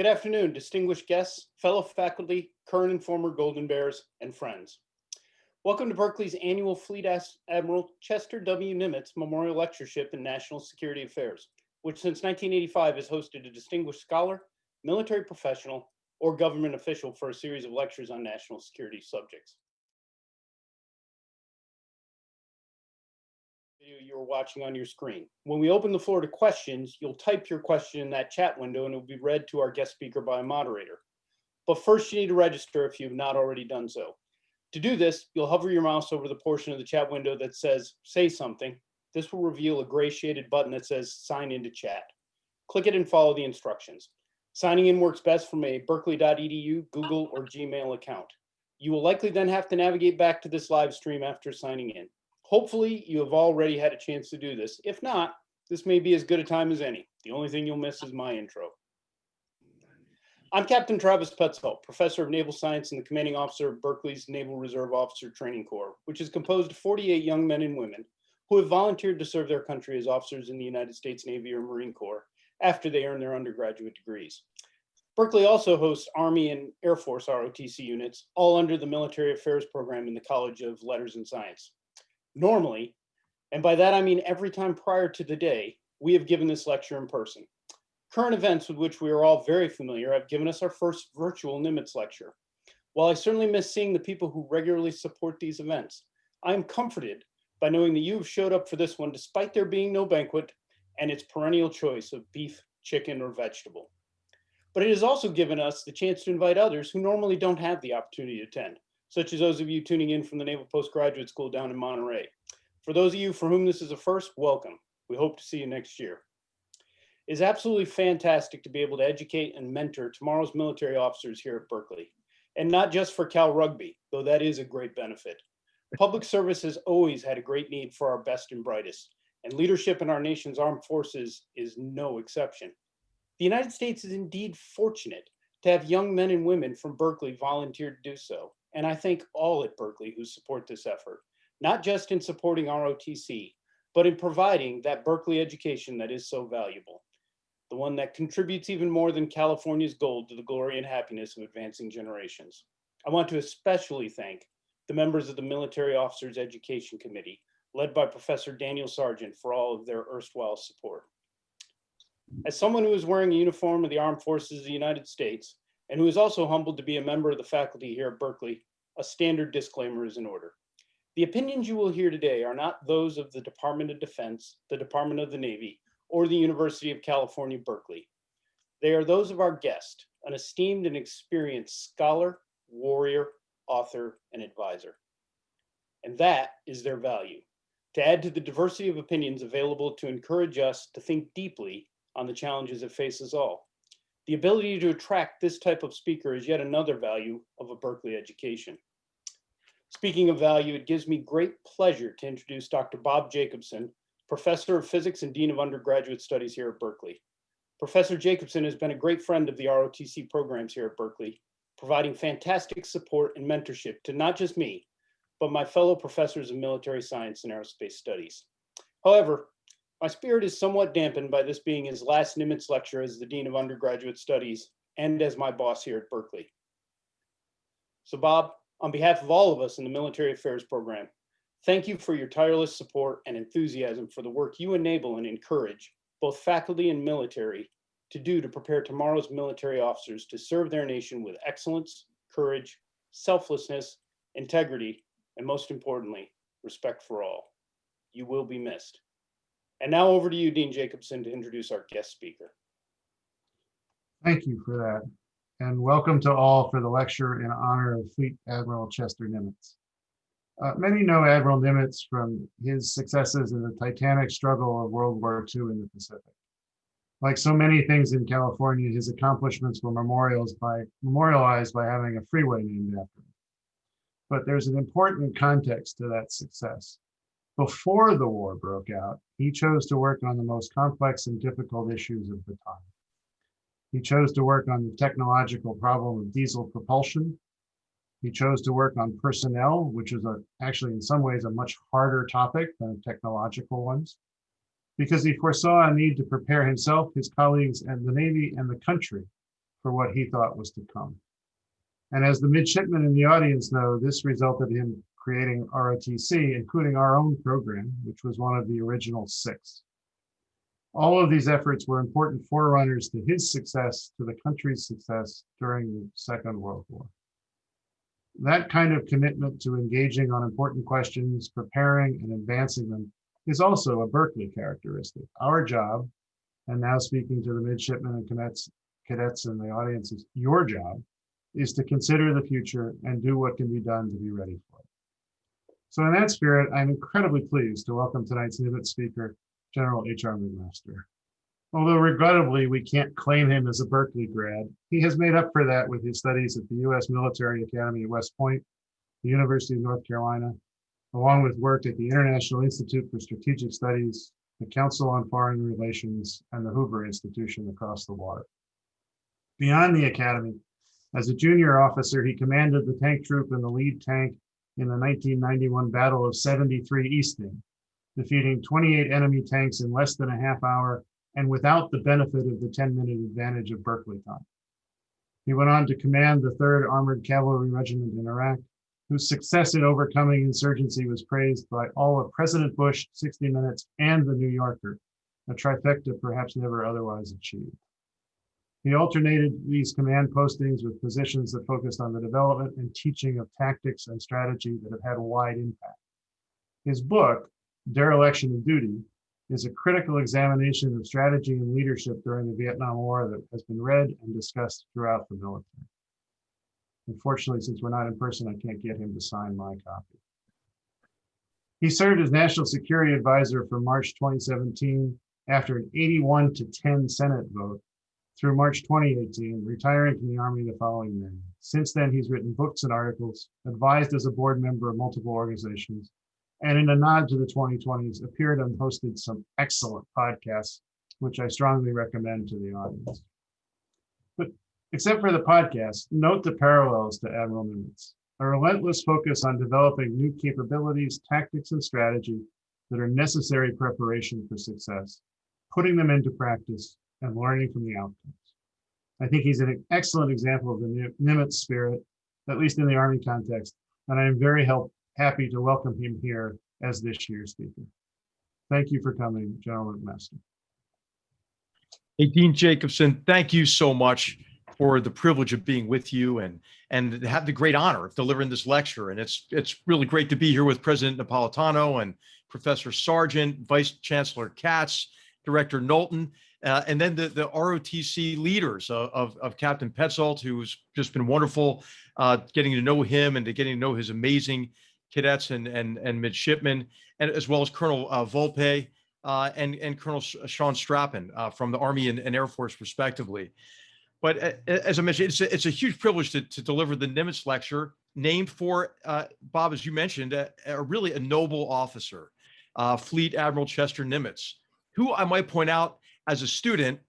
Good afternoon, distinguished guests, fellow faculty, current and former Golden Bears, and friends. Welcome to Berkeley's annual Fleet Admiral Chester W. Nimitz Memorial Lectureship in National Security Affairs, which since 1985 has hosted a distinguished scholar, military professional, or government official for a series of lectures on national security subjects. You're watching on your screen. When we open the floor to questions, you'll type your question in that chat window and it will be read to our guest speaker by a moderator. But first you need to register if you've not already done so. To do this, you'll hover your mouse over the portion of the chat window that says say something. This will reveal a gray shaded button that says sign into chat. Click it and follow the instructions. Signing in works best from a berkeley.edu, Google, or Gmail account. You will likely then have to navigate back to this live stream after signing in. Hopefully you have already had a chance to do this. If not, this may be as good a time as any. The only thing you'll miss is my intro. I'm Captain Travis Petzold, Professor of Naval Science and the Commanding Officer of Berkeley's Naval Reserve Officer Training Corps, which is composed of 48 young men and women who have volunteered to serve their country as officers in the United States Navy or Marine Corps after they earn their undergraduate degrees. Berkeley also hosts Army and Air Force ROTC units, all under the Military Affairs program in the College of Letters and Science. Normally, and by that I mean every time prior to the day, we have given this lecture in person. Current events with which we are all very familiar have given us our first virtual Nimitz lecture. While I certainly miss seeing the people who regularly support these events, I am comforted by knowing that you have showed up for this one despite there being no banquet and its perennial choice of beef, chicken, or vegetable. But it has also given us the chance to invite others who normally don't have the opportunity to attend such as those of you tuning in from the Naval Postgraduate School down in Monterey. For those of you for whom this is a first, welcome. We hope to see you next year. It's absolutely fantastic to be able to educate and mentor tomorrow's military officers here at Berkeley. And not just for Cal Rugby, though that is a great benefit. Public service has always had a great need for our best and brightest, and leadership in our nation's armed forces is no exception. The United States is indeed fortunate to have young men and women from Berkeley volunteer to do so. And I thank all at Berkeley who support this effort, not just in supporting ROTC, but in providing that Berkeley education that is so valuable, the one that contributes even more than California's gold to the glory and happiness of advancing generations. I want to especially thank the members of the Military Officers Education Committee, led by Professor Daniel Sargent for all of their erstwhile support. As someone who is wearing a uniform of the Armed Forces of the United States, and who is also humbled to be a member of the faculty here at Berkeley, a standard disclaimer is in order. The opinions you will hear today are not those of the Department of Defense, the Department of the Navy, or the University of California, Berkeley. They are those of our guest, an esteemed and experienced scholar, warrior, author, and advisor. And that is their value, to add to the diversity of opinions available to encourage us to think deeply on the challenges that face us all. The ability to attract this type of speaker is yet another value of a Berkeley education. Speaking of value, it gives me great pleasure to introduce Dr. Bob Jacobson, Professor of Physics and Dean of Undergraduate Studies here at Berkeley. Professor Jacobson has been a great friend of the ROTC programs here at Berkeley, providing fantastic support and mentorship to not just me, but my fellow professors of military science and aerospace studies. However, my spirit is somewhat dampened by this being his last Nimitz lecture as the Dean of Undergraduate Studies and as my boss here at Berkeley. So Bob, on behalf of all of us in the Military Affairs Program, thank you for your tireless support and enthusiasm for the work you enable and encourage both faculty and military to do to prepare tomorrow's military officers to serve their nation with excellence, courage, selflessness, integrity, and most importantly, respect for all. You will be missed. And now over to you, Dean Jacobson, to introduce our guest speaker. Thank you for that. And welcome to all for the lecture in honor of Fleet Admiral Chester Nimitz. Uh, many know Admiral Nimitz from his successes in the titanic struggle of World War II in the Pacific. Like so many things in California, his accomplishments were by, memorialized by having a freeway named after him. But there's an important context to that success. Before the war broke out, he chose to work on the most complex and difficult issues of the time. He chose to work on the technological problem of diesel propulsion. He chose to work on personnel, which is a, actually in some ways a much harder topic than technological ones, because he foresaw a need to prepare himself, his colleagues, and the Navy and the country for what he thought was to come. And as the midshipmen in the audience know, this resulted in creating ROTC, including our own program, which was one of the original six. All of these efforts were important forerunners to his success, to the country's success during the Second World War. That kind of commitment to engaging on important questions, preparing and advancing them is also a Berkeley characteristic. Our job, and now speaking to the midshipmen and cadets, cadets in the audience, is your job is to consider the future and do what can be done to be ready for it. So in that spirit, I'm incredibly pleased to welcome tonight's Nimitz speaker, General H.R. McMaster. Although regrettably, we can't claim him as a Berkeley grad, he has made up for that with his studies at the U.S. Military Academy at West Point, the University of North Carolina, along with work at the International Institute for Strategic Studies, the Council on Foreign Relations, and the Hoover Institution across the water. Beyond the academy, as a junior officer, he commanded the tank troop in the lead tank in the 1991 Battle of 73 Easting, defeating 28 enemy tanks in less than a half hour and without the benefit of the 10-minute advantage of Berkeley time. He went on to command the 3rd Armored Cavalry Regiment in Iraq, whose success in overcoming insurgency was praised by all of President Bush, 60 Minutes, and The New Yorker, a trifecta perhaps never otherwise achieved. He alternated these command postings with positions that focused on the development and teaching of tactics and strategy that have had a wide impact. His book, Dereliction of Duty, is a critical examination of strategy and leadership during the Vietnam War that has been read and discussed throughout the military. Unfortunately, since we're not in person, I can't get him to sign my copy. He served as National Security Advisor from March 2017 after an 81 to 10 Senate vote through March 2018, retiring from the Army the following May. Since then, he's written books and articles, advised as a board member of multiple organizations, and in a nod to the 2020s, appeared and hosted some excellent podcasts, which I strongly recommend to the audience. But except for the podcast, note the parallels to Admiral Nimitz, a relentless focus on developing new capabilities, tactics, and strategy that are necessary preparation for success, putting them into practice, and learning from the outcomes. I think he's an excellent example of the Nimitz spirit, at least in the Army context, and I am very help, happy to welcome him here as this year's speaker. Thank you for coming, General McMaster. Hey, Dean Jacobson, thank you so much for the privilege of being with you and and have the great honor of delivering this lecture. And it's it's really great to be here with President Napolitano and Professor Sargent, Vice Chancellor Katz, Director Knowlton, uh, and then the, the ROTC leaders of, of, of, Captain Petzold, who's just been wonderful uh, getting to know him and to getting to know his amazing cadets and, and, and midshipmen, and as well as Colonel uh, Volpe uh, and, and Colonel Sean Strappen uh, from the Army and, and, Air Force, respectively. But as I mentioned, it's a, it's a huge privilege to, to deliver the Nimitz Lecture, named for, Bob, as you mentioned, a, a really a noble officer, Fleet Admiral Chester Nimitz, who I might point out as a student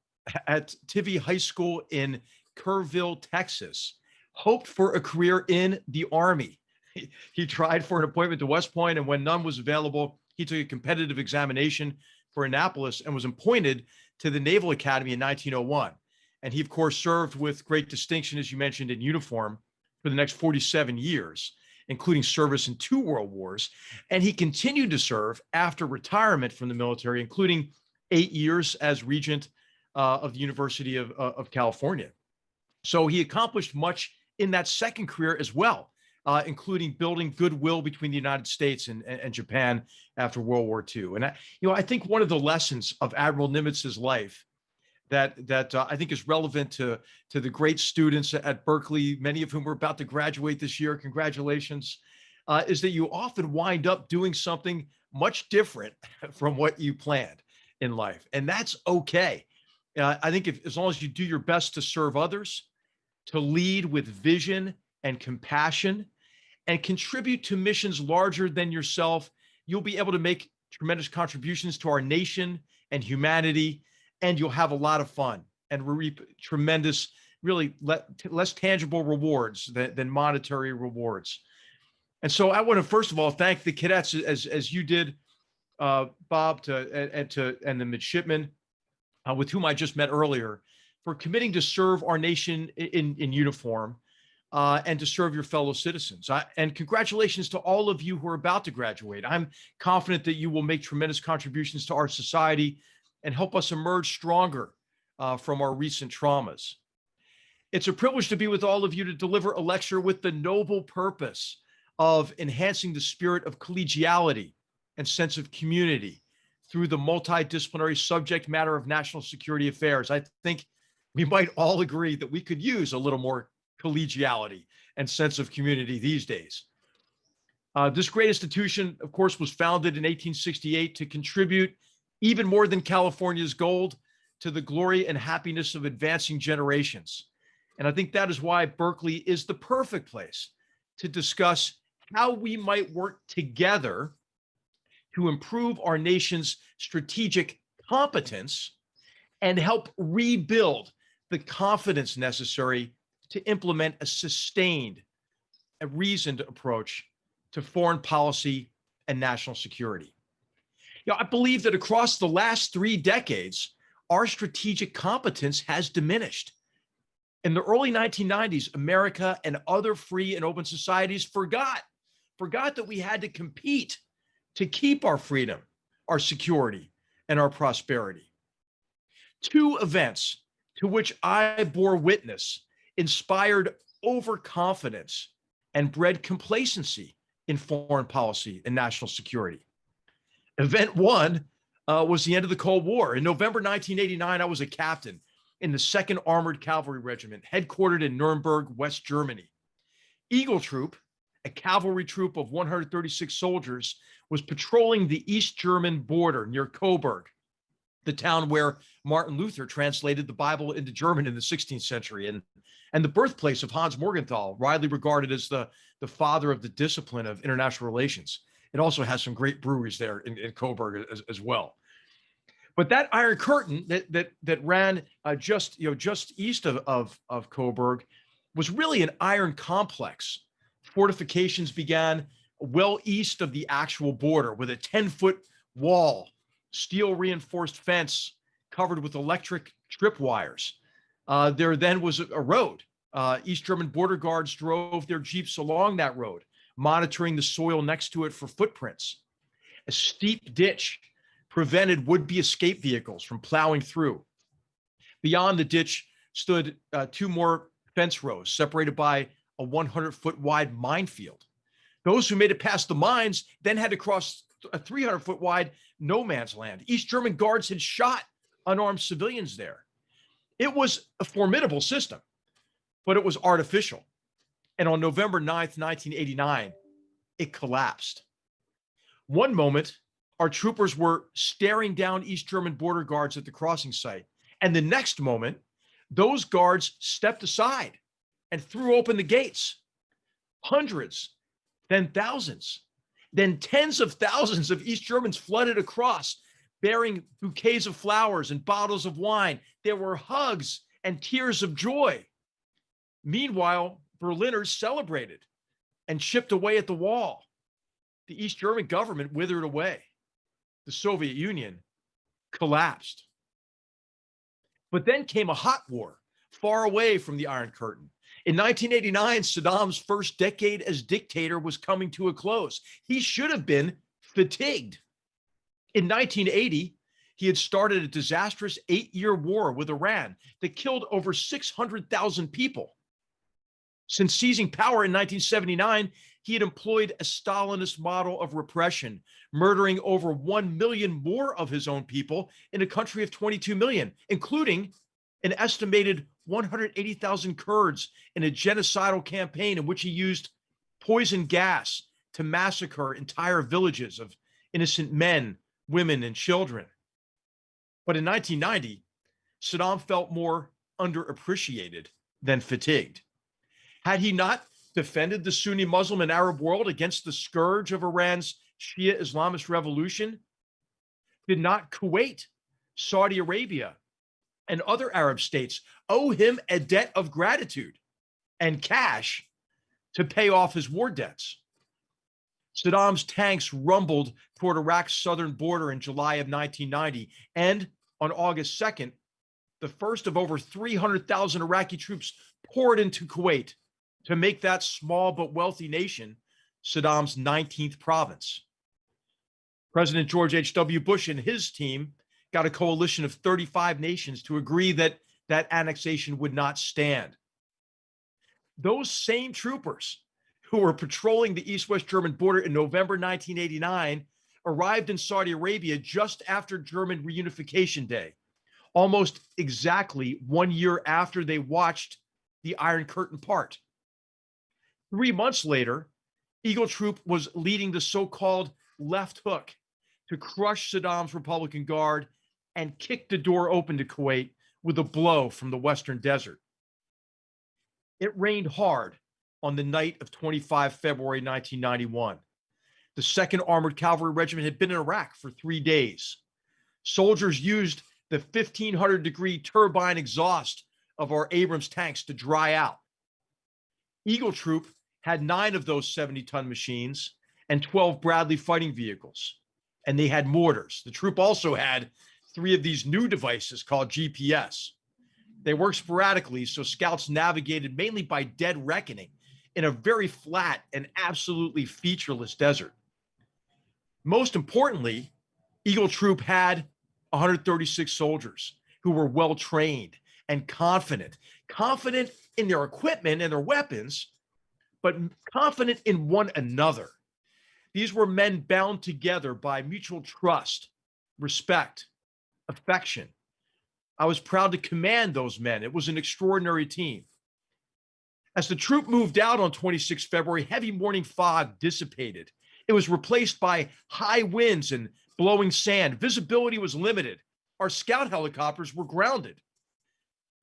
at Tivy High School in Kerrville, Texas, hoped for a career in the Army. He, he tried for an appointment to West Point, and when none was available, he took a competitive examination for Annapolis and was appointed to the Naval Academy in 1901. And he, of course, served with great distinction, as you mentioned, in uniform for the next 47 years, including service in two world wars. And he continued to serve after retirement from the military, including eight years as regent uh, of the University of, uh, of California. So he accomplished much in that second career as well, uh, including building goodwill between the United States and, and Japan after World War II. And I, you know, I think one of the lessons of Admiral Nimitz's life that that uh, I think is relevant to to the great students at Berkeley, many of whom are about to graduate this year. Congratulations! Uh, is that you often wind up doing something much different from what you planned in life, and that's okay. Uh, I think if as long as you do your best to serve others, to lead with vision and compassion, and contribute to missions larger than yourself, you'll be able to make tremendous contributions to our nation and humanity, and you'll have a lot of fun and reap tremendous, really le less tangible rewards than, than monetary rewards. And so I want to first of all thank the cadets as as you did uh, Bob to and, and, to and the midshipmen uh, with whom I just met earlier for committing to serve our nation in, in uniform uh, and to serve your fellow citizens. I, and congratulations to all of you who are about to graduate. I'm confident that you will make tremendous contributions to our society and help us emerge stronger uh, from our recent traumas. It's a privilege to be with all of you to deliver a lecture with the noble purpose of enhancing the spirit of collegiality and sense of community through the multidisciplinary subject matter of national security affairs. I think we might all agree that we could use a little more collegiality and sense of community these days. Uh, this great institution, of course, was founded in 1868 to contribute even more than California's gold to the glory and happiness of advancing generations. And I think that is why Berkeley is the perfect place to discuss how we might work together to improve our nation's strategic competence and help rebuild the confidence necessary to implement a sustained, a reasoned approach to foreign policy and national security. You know, I believe that across the last three decades, our strategic competence has diminished. In the early 1990s, America and other free and open societies forgot, forgot that we had to compete to keep our freedom, our security, and our prosperity. Two events to which I bore witness inspired overconfidence and bred complacency in foreign policy and national security. Event one uh, was the end of the Cold War. In November 1989, I was a captain in the 2nd Armored Cavalry Regiment, headquartered in Nuremberg, West Germany. Eagle Troop, a cavalry troop of 136 soldiers, was patrolling the East German border near Coburg, the town where Martin Luther translated the Bible into German in the 16th century and, and the birthplace of Hans Morgenthau, widely regarded as the, the father of the discipline of international relations. It also has some great breweries there in, in Coburg as, as well. But that Iron Curtain that that that ran uh, just you know just east of, of of Coburg was really an iron complex. Fortifications began well east of the actual border with a 10 foot wall, steel reinforced fence covered with electric tripwires. Uh, there then was a, road. Uh, East German border guards drove their jeeps along that road, monitoring the soil next to it for footprints. A steep ditch prevented would-be escape vehicles from plowing through. Beyond the ditch stood uh, two more fence rows separated by a 100 foot wide minefield. Those who made it past the mines then had to cross a 300 foot wide no man's land. East German guards had shot unarmed civilians there. It was a formidable system, but it was artificial. And on November 9th, 1989, it collapsed. One moment, our troopers were staring down East German border guards at the crossing site. And the next moment, those guards stepped aside and threw open the gates. Hundreds, then thousands, then tens of thousands of East Germans flooded across, bearing bouquets of flowers and bottles of wine. There were hugs and tears of joy. Meanwhile, Berliners celebrated and chipped away at the wall. The East German government withered away the Soviet Union collapsed. But then came a hot war far away from the Iron Curtain. In 1989, Saddam's first decade as dictator was coming to a close. He should have been fatigued. In 1980, he had started a disastrous eight year war with Iran that killed over 600,000 people. Since seizing power in 1979, he had employed a Stalinist model of repression, murdering over 1 million more of his own people in a country of 22 million, including an estimated 180,000 Kurds in a genocidal campaign in which he used poison gas to massacre entire villages of innocent men, women, and children. But in 1990, Saddam felt more underappreciated than fatigued. Had he not defended the Sunni Muslim and Arab world against the scourge of Iran's Shia Islamist revolution? Did not Kuwait, Saudi Arabia, and other Arab states owe him a debt of gratitude and cash to pay off his war debts? Saddam's tanks rumbled toward Iraq's southern border in July of 1990, and on August 2nd, the first of over 300,000 Iraqi troops poured into Kuwait to make that small but wealthy nation Saddam's 19th province. President George H.W. Bush and his team got a coalition of 35 nations to agree that that annexation would not stand. Those same troopers who were patrolling the east west German border in November 1989 arrived in Saudi Arabia just after German reunification day, almost exactly one year after they watched the Iron Curtain part. Three months later, Eagle Troop was leading the so called left hook to crush Saddam's Republican Guard and kicked the door open to Kuwait with a blow from the Western Desert. It rained hard on the night of 25 February 1991. The 2nd Armored Cavalry Regiment had been in Iraq for three days. Soldiers used the 1500 degree turbine exhaust of our Abrams tanks to dry out. Eagle Troop had nine of those 70 ton machines and 12 Bradley fighting vehicles, and they had mortars. The troop also had three of these new devices called GPS. They worked sporadically, so scouts navigated mainly by dead reckoning in a very flat and absolutely featureless desert. Most importantly, Eagle Troop had 136 soldiers who were well trained and confident, confident in their equipment and their weapons, but confident in one another. These were men bound together by mutual trust, respect, affection. I was proud to command those men. It was an extraordinary team. As the troop moved out on 26 February, heavy morning fog dissipated. It was replaced by high winds and blowing sand. Visibility was limited. Our scout helicopters were grounded.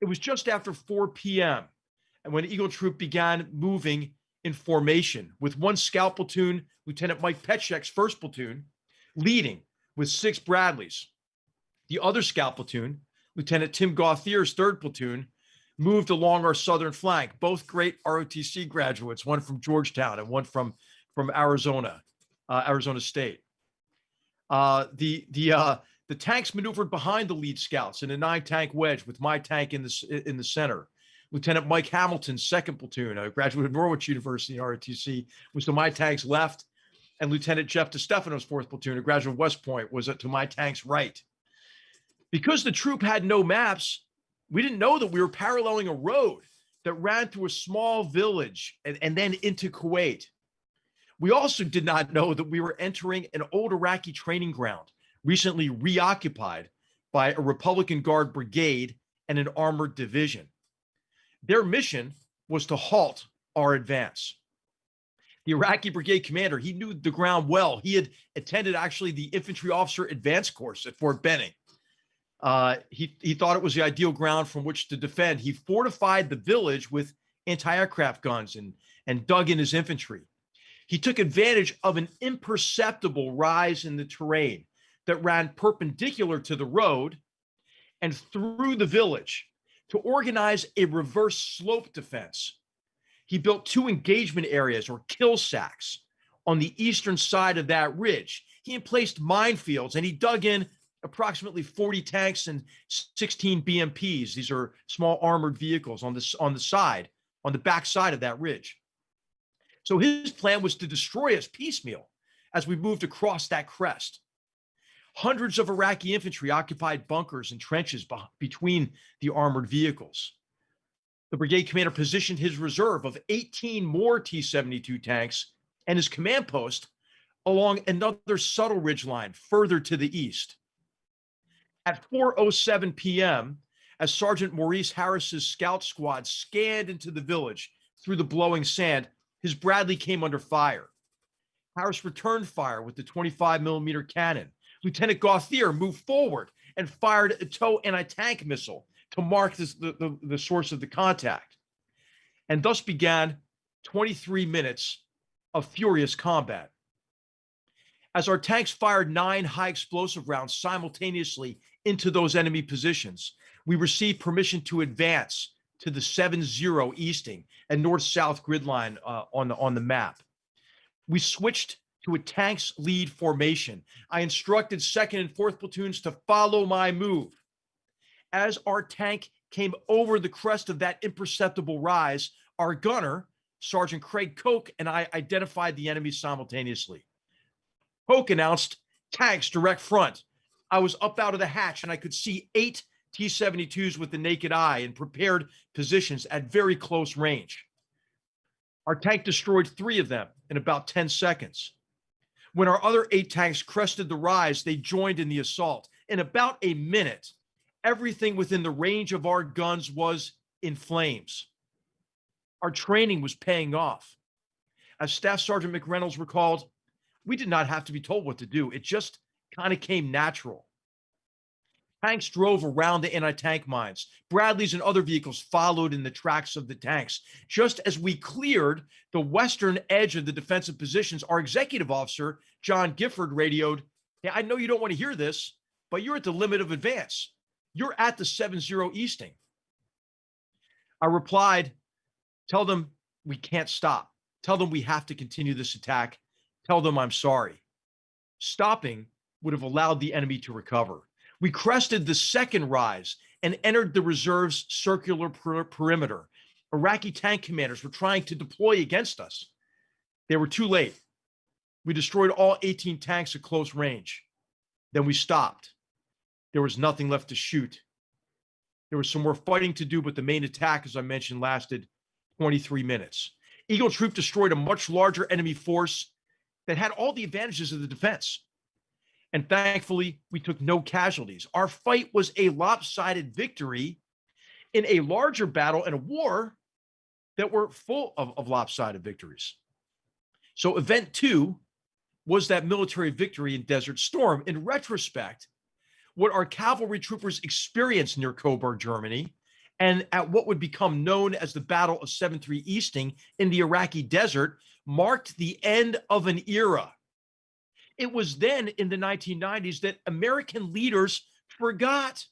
It was just after 4 p.m. and when Eagle Troop began moving in formation with one scout platoon, Lieutenant Mike Petschek's first platoon, leading with six Bradleys. The other scout platoon, Lieutenant Tim Gauthier's third platoon, moved along our southern flank, both great ROTC graduates, one from Georgetown and one from, from Arizona, uh, Arizona State. Uh, the the uh, the tanks maneuvered behind the lead scouts in a nine tank wedge with my tank in the in the center. Lieutenant Mike Hamilton's second platoon, a graduate of Norwich University ROTC, was to my tank's left, and Lieutenant Jeff DeStefano's fourth platoon, a graduate of West Point, was to my tank's right. Because the troop had no maps, we didn't know that we were paralleling a road that ran through a small village and, and then into Kuwait. We also did not know that we were entering an old Iraqi training ground, recently reoccupied by a Republican Guard brigade and an armored division. Their mission was to halt our advance. The Iraqi brigade commander, he knew the ground well. He had attended actually the infantry officer advance course at Fort Benning. Uh, he, he thought it was the ideal ground from which to defend. He fortified the village with anti-aircraft guns and, and dug in his infantry. He took advantage of an imperceptible rise in the terrain that ran perpendicular to the road and through the village to organize a reverse slope defense. He built two engagement areas or kill sacks on the eastern side of that ridge. He emplaced minefields and he dug in approximately 40 tanks and 16 BMPs. These are small armored vehicles on this on the side, on the back side of that ridge. So his plan was to destroy us piecemeal as we moved across that crest. Hundreds of Iraqi infantry occupied bunkers and trenches between the armored vehicles. The brigade commander positioned his reserve of 18 more T 72 tanks and his command post along another subtle ridge line further to the east. At 4:07 p.m., as Sergeant Maurice Harris's scout squad scanned into the village through the blowing sand, his Bradley came under fire. Harris returned fire with the 25 millimeter cannon. Lieutenant Gauthier moved forward and fired a TOW anti-tank missile to mark this, the, the, the source of the contact. And thus began 23 minutes of furious combat. As our tanks fired nine high explosive rounds simultaneously into those enemy positions. We received permission to advance to the 7-0 easting and north-south grid line uh, on, the, on the map. We switched to a tanks lead formation. I instructed second and fourth platoons to follow my move. As our tank came over the crest of that imperceptible rise, our gunner, Sergeant Craig Koch, and I identified the enemy simultaneously. Koch announced tanks direct front. I was up out of the hatch and I could see eight T 72s with the naked eye in prepared positions at very close range. Our tank destroyed three of them in about 10 seconds. When our other eight tanks crested the rise, they joined in the assault. In about a minute, everything within the range of our guns was in flames. Our training was paying off. As Staff Sergeant McReynolds recalled, we did not have to be told what to do. It just kind of came natural. Tanks drove around the anti-tank mines. Bradleys and other vehicles followed in the tracks of the tanks. Just as we cleared the western edge of the defensive positions, our executive officer, John Gifford, radioed, Hey, I know you don't want to hear this, but you're at the limit of advance. You're at the 7-0 Easting. I replied, tell them we can't stop. Tell them we have to continue this attack. Tell them I'm sorry. Stopping would have allowed the enemy to recover. We crested the second rise and entered the reserve's circular per perimeter. Iraqi tank commanders were trying to deploy against us. They were too late. We destroyed all 18 tanks at close range. Then we stopped. There was nothing left to shoot. There was some more fighting to do, but the main attack, as I mentioned, lasted 23 minutes. Eagle Troop destroyed a much larger enemy force that had all the advantages of the defense. And thankfully, we took no casualties. Our fight was a lopsided victory in a larger battle and a war that were full of, of lopsided victories. So, event two was that military victory in Desert Storm. In retrospect, what our cavalry troopers experienced near Coburg, Germany, and at what would become known as the Battle of 7-3 Easting in the Iraqi desert marked the end of an era. It was then in the 1990s that American leaders forgot,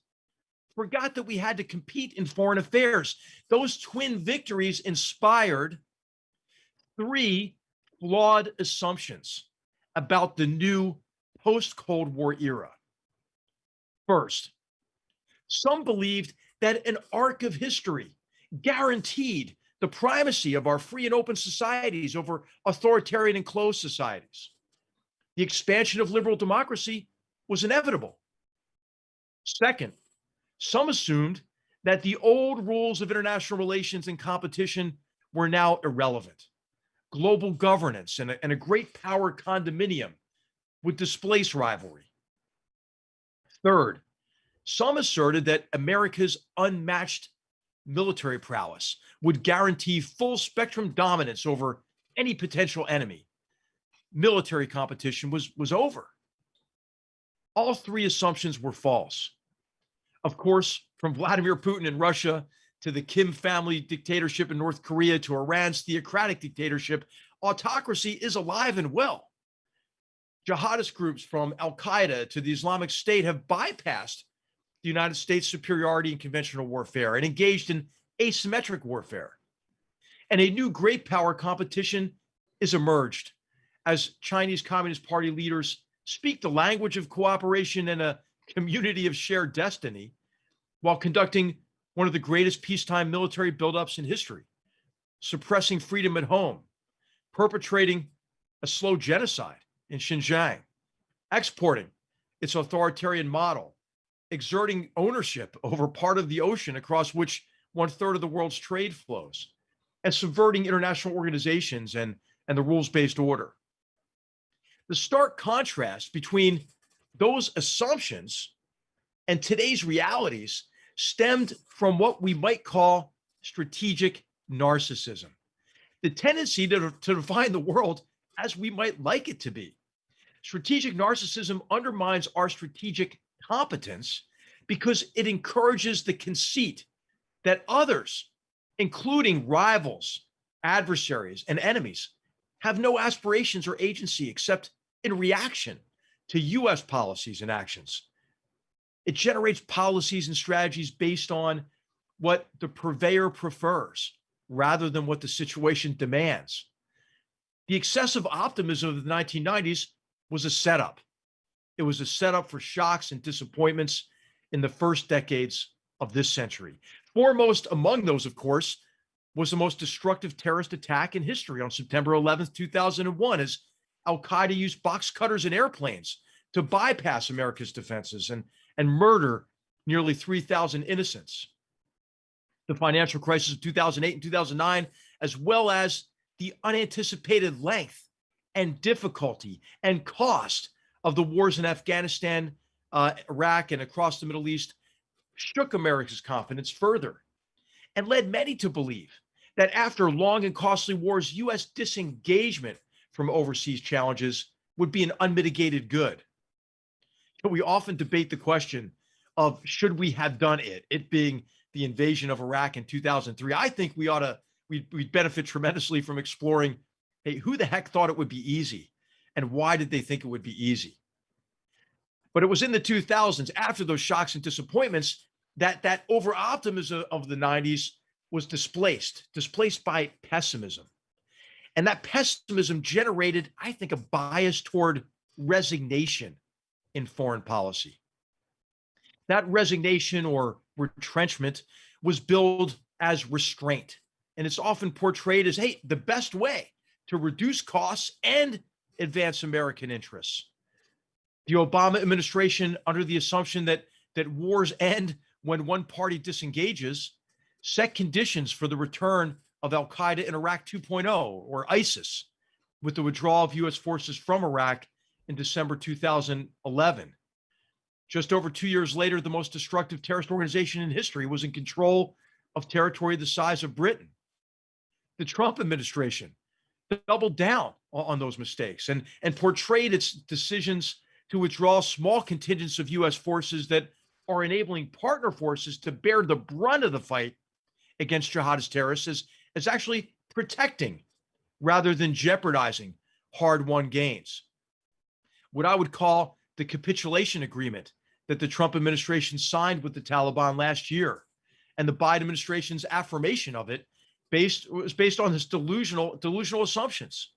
forgot that we had to compete in foreign affairs. Those twin victories inspired three flawed assumptions about the new post Cold War era. First, some believed that an arc of history guaranteed the primacy of our free and open societies over authoritarian and closed societies. The expansion of liberal democracy was inevitable. Second, some assumed that the old rules of international relations and competition were now irrelevant. Global governance and a, and a great power condominium would displace rivalry. Third, some asserted that America's unmatched military prowess would guarantee full spectrum dominance over any potential enemy. Military competition was, was over. All three assumptions were false. Of course, from Vladimir Putin in Russia to the Kim family dictatorship in North Korea to Iran's theocratic dictatorship, autocracy is alive and well. Jihadist groups from Al Qaeda to the Islamic State have bypassed the United States' superiority in conventional warfare and engaged in asymmetric warfare. And a new great power competition is emerged as Chinese Communist Party leaders speak the language of cooperation and a community of shared destiny while conducting one of the greatest peacetime military buildups in history, suppressing freedom at home, perpetrating a slow genocide in Xinjiang, exporting its authoritarian model exerting ownership over part of the ocean across which one third of the world's trade flows and subverting international organizations and, and the rules based order. The stark contrast between those assumptions and today's realities stemmed from what we might call strategic narcissism, the tendency to, to define the world as we might like it to be. Strategic narcissism undermines our strategic competence because it encourages the conceit that others, including rivals, adversaries, and enemies, have no aspirations or agency except in reaction to US policies and actions. It generates policies and strategies based on what the purveyor prefers rather than what the situation demands. The excessive optimism of the 1990s was a setup. It was a setup for shocks and disappointments in the first decades of this century. Foremost among those, of course, was the most destructive terrorist attack in history on September 11th, 2001, as Al Qaeda used box cutters and airplanes to bypass America's defenses and, and murder nearly 3,000 innocents. The financial crisis of 2008 and 2009, as well as the unanticipated length and difficulty and cost of the wars in Afghanistan, uh, Iraq, and across the Middle East, shook America's confidence further and led many to believe that after long and costly wars, U.S. disengagement from overseas challenges would be an unmitigated good. We often debate the question of should we have done it, it being the invasion of Iraq in 2003. I think we ought to, we'd, we'd benefit tremendously from exploring, hey, who the heck thought it would be easy? And why did they think it would be easy? But it was in the 2000s, after those shocks and disappointments, that that over optimism of the 90s was displaced, displaced by pessimism. And that pessimism generated, I think, a bias toward resignation in foreign policy. That resignation or retrenchment was billed as restraint. And it's often portrayed as, hey, the best way to reduce costs and advance American interests. The Obama administration, under the assumption that, that wars end when one party disengages, set conditions for the return of Al Qaeda in Iraq 2.0 or ISIS with the withdrawal of US forces from Iraq in December 2011. Just over two years later, the most destructive terrorist organization in history was in control of territory the size of Britain. The Trump administration doubled down on those mistakes and, and portrayed its decisions to withdraw small contingents of US forces that are enabling partner forces to bear the brunt of the fight against jihadist terrorists as, as actually protecting rather than jeopardizing hard won gains. What I would call the capitulation agreement that the Trump administration signed with the Taliban last year and the Biden administration's affirmation of it based was based on this delusional delusional assumptions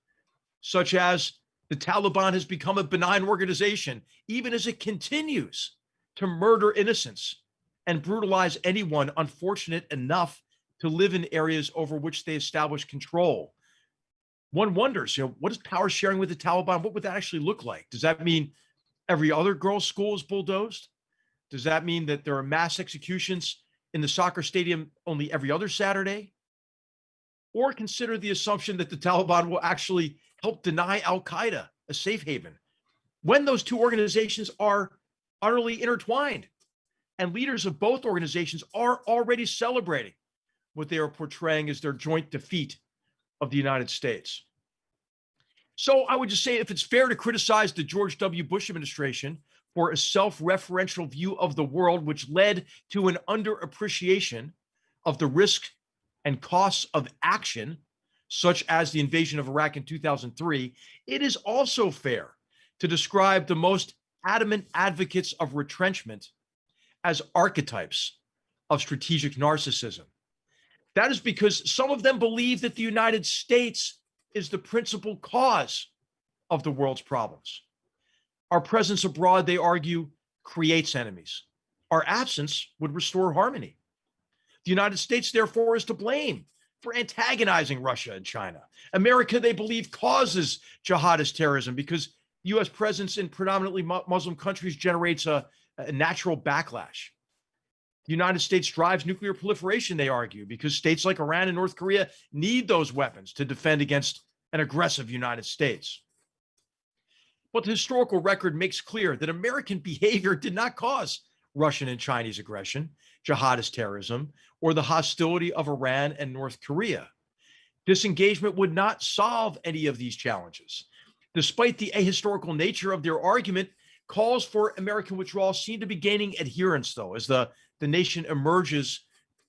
such as the Taliban has become a benign organization even as it continues to murder innocents and brutalize anyone unfortunate enough to live in areas over which they establish control. One wonders, you know, what is power sharing with the Taliban? What would that actually look like? Does that mean every other girls' school is bulldozed? Does that mean that there are mass executions in the soccer stadium only every other Saturday? Or consider the assumption that the Taliban will actually help deny Al Qaeda a safe haven when those two organizations are utterly intertwined. And leaders of both organizations are already celebrating what they are portraying as their joint defeat of the United States. So I would just say if it's fair to criticize the George W. Bush administration for a self-referential view of the world, which led to an underappreciation of the risk and costs of action, such as the invasion of Iraq in 2003, it is also fair to describe the most adamant advocates of retrenchment as archetypes of strategic narcissism. That is because some of them believe that the United States is the principal cause of the world's problems. Our presence abroad, they argue, creates enemies. Our absence would restore harmony. The United States, therefore, is to blame for antagonizing Russia and China. America, they believe, causes jihadist terrorism because U.S. presence in predominantly Muslim countries generates a, a natural backlash. United States drives nuclear proliferation, they argue, because states like Iran and North Korea need those weapons to defend against an aggressive United States. But the historical record makes clear that American behavior did not cause Russian and Chinese aggression, jihadist terrorism, or the hostility of Iran and North Korea. Disengagement would not solve any of these challenges. Despite the ahistorical nature of their argument, calls for American withdrawal seem to be gaining adherents, though, as the, the nation emerges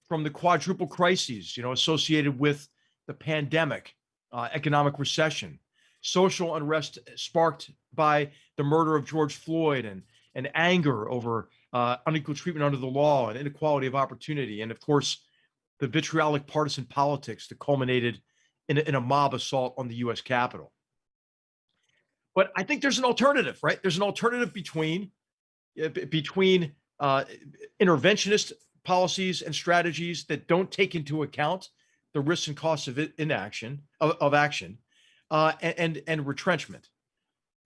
from the quadruple crises, you know, associated with the pandemic, uh, economic recession, social unrest sparked by the murder of George Floyd and, and anger over uh, unequal treatment under the law and inequality of opportunity. And of course, the vitriolic partisan politics that culminated in a, in a mob assault on the US Capitol. But I think there's an alternative, right? There's an alternative between uh, between uh, interventionist policies and strategies that don't take into account the risks and costs of inaction, of, of action, uh, and, and retrenchment?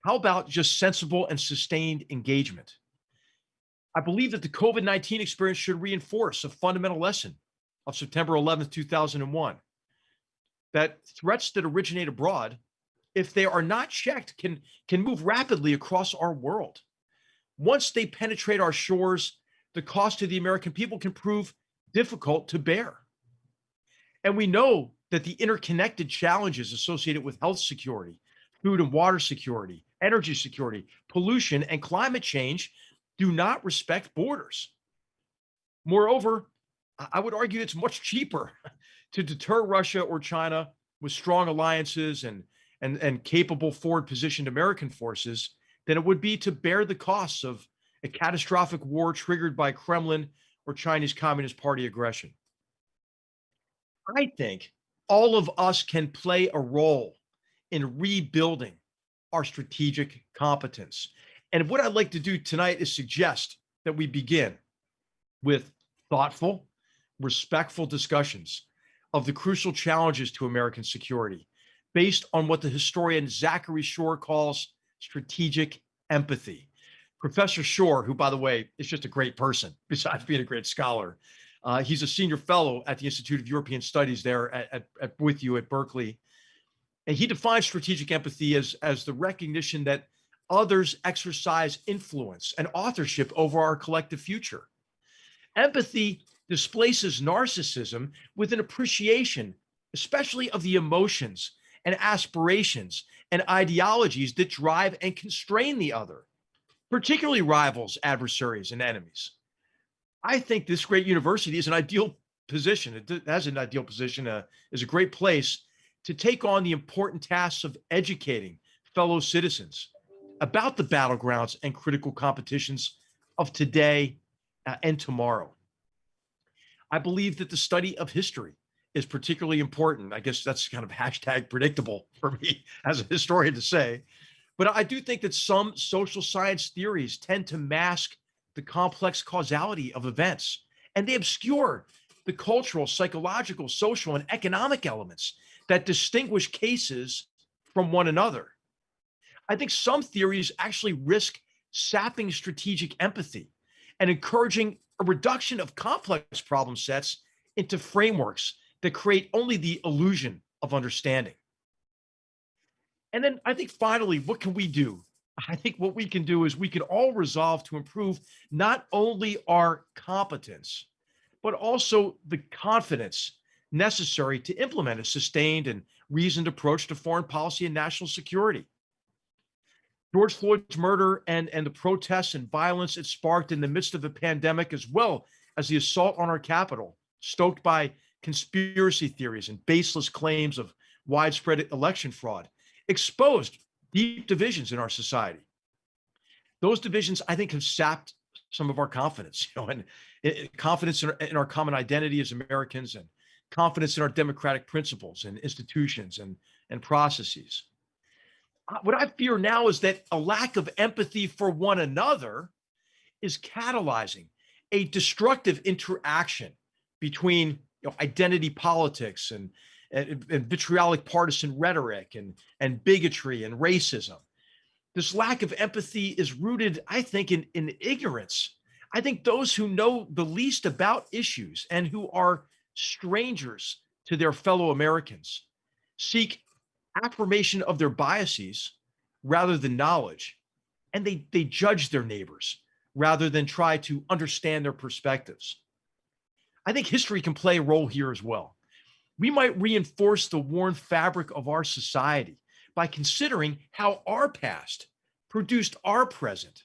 How about just sensible and sustained engagement? I believe that the COVID 19 experience should reinforce a fundamental lesson of September 11th, 2001 that threats that originate abroad, if they are not checked, can, can move rapidly across our world. Once they penetrate our shores, the cost to the American people can prove difficult to bear. And we know that the interconnected challenges associated with health security, food and water security, energy security, pollution, and climate change do not respect borders. Moreover, I would argue it's much cheaper to deter Russia or China with strong alliances and, and, and capable forward positioned American forces than it would be to bear the costs of a catastrophic war triggered by Kremlin or Chinese Communist Party aggression. I think all of us can play a role in rebuilding our strategic competence. And what I'd like to do tonight is suggest that we begin with thoughtful, respectful discussions of the crucial challenges to American security based on what the historian Zachary Shore calls strategic empathy. Professor Shore, who, by the way, is just a great person, besides being a great scholar, uh, he's a senior fellow at the Institute of European Studies there at, at, at- with you at Berkeley. And he defines strategic empathy as, as the recognition that others exercise influence and authorship over our collective future. Empathy displaces narcissism with an appreciation, especially of the emotions and aspirations and ideologies that drive and constrain the other, particularly rivals, adversaries, and enemies. I think this great university is an ideal position. It has an ideal position, uh, is a great place to take on the important tasks of educating fellow citizens about the battlegrounds and critical competitions of today uh, and tomorrow. I believe that the study of history is particularly important. I guess that's kind of hashtag predictable for me as a historian to say. But I do think that some social science theories tend to mask the complex causality of events and they obscure the cultural, psychological, social, and economic elements that distinguish cases from one another. I think some theories actually risk sapping strategic empathy and encouraging a reduction of complex problem sets into frameworks that create only the illusion of understanding. And then I think finally, what can we do? I think what we can do is we can all resolve to improve not only our competence, but also the confidence necessary to implement a sustained and reasoned approach to foreign policy and national security. George Floyd's murder and, and the protests and violence it sparked in the midst of a pandemic, as well as the assault on our Capitol, stoked by conspiracy theories and baseless claims of widespread election fraud, exposed deep divisions in our society. Those divisions, I think, have sapped some of our confidence, you know, and eh, confidence in our, in our common identity as Americans and confidence in our democratic principles and institutions and, and processes. Uh, What I fear now is that a lack of empathy for one another is catalyzing a destructive interaction between you know, identity politics and, and, and vitriolic partisan rhetoric and, and bigotry and racism. This lack of empathy is rooted, I think, in, in ignorance. I think those who know the least about issues and who are strangers to their fellow Americans seek affirmation of their biases rather than knowledge. And they, they judge their neighbors rather than try to understand their perspectives. I think history can play a role here as well. We might reinforce the worn fabric of our society by considering how our past produced our present.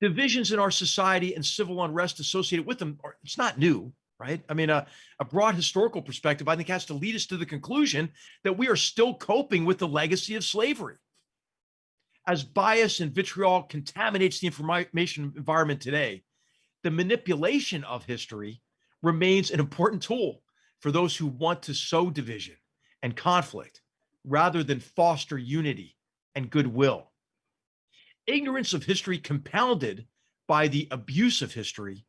Divisions in our society and civil unrest associated with them, are, it's not new, right? I mean, a, a broad historical perspective, I think, has to lead us to the conclusion that we are still coping with the legacy of slavery. As bias and vitriol contaminates the information environment today, the manipulation of history remains an important tool for those who want to sow division and conflict rather than foster unity and goodwill. Ignorance of history compounded by the abuse of history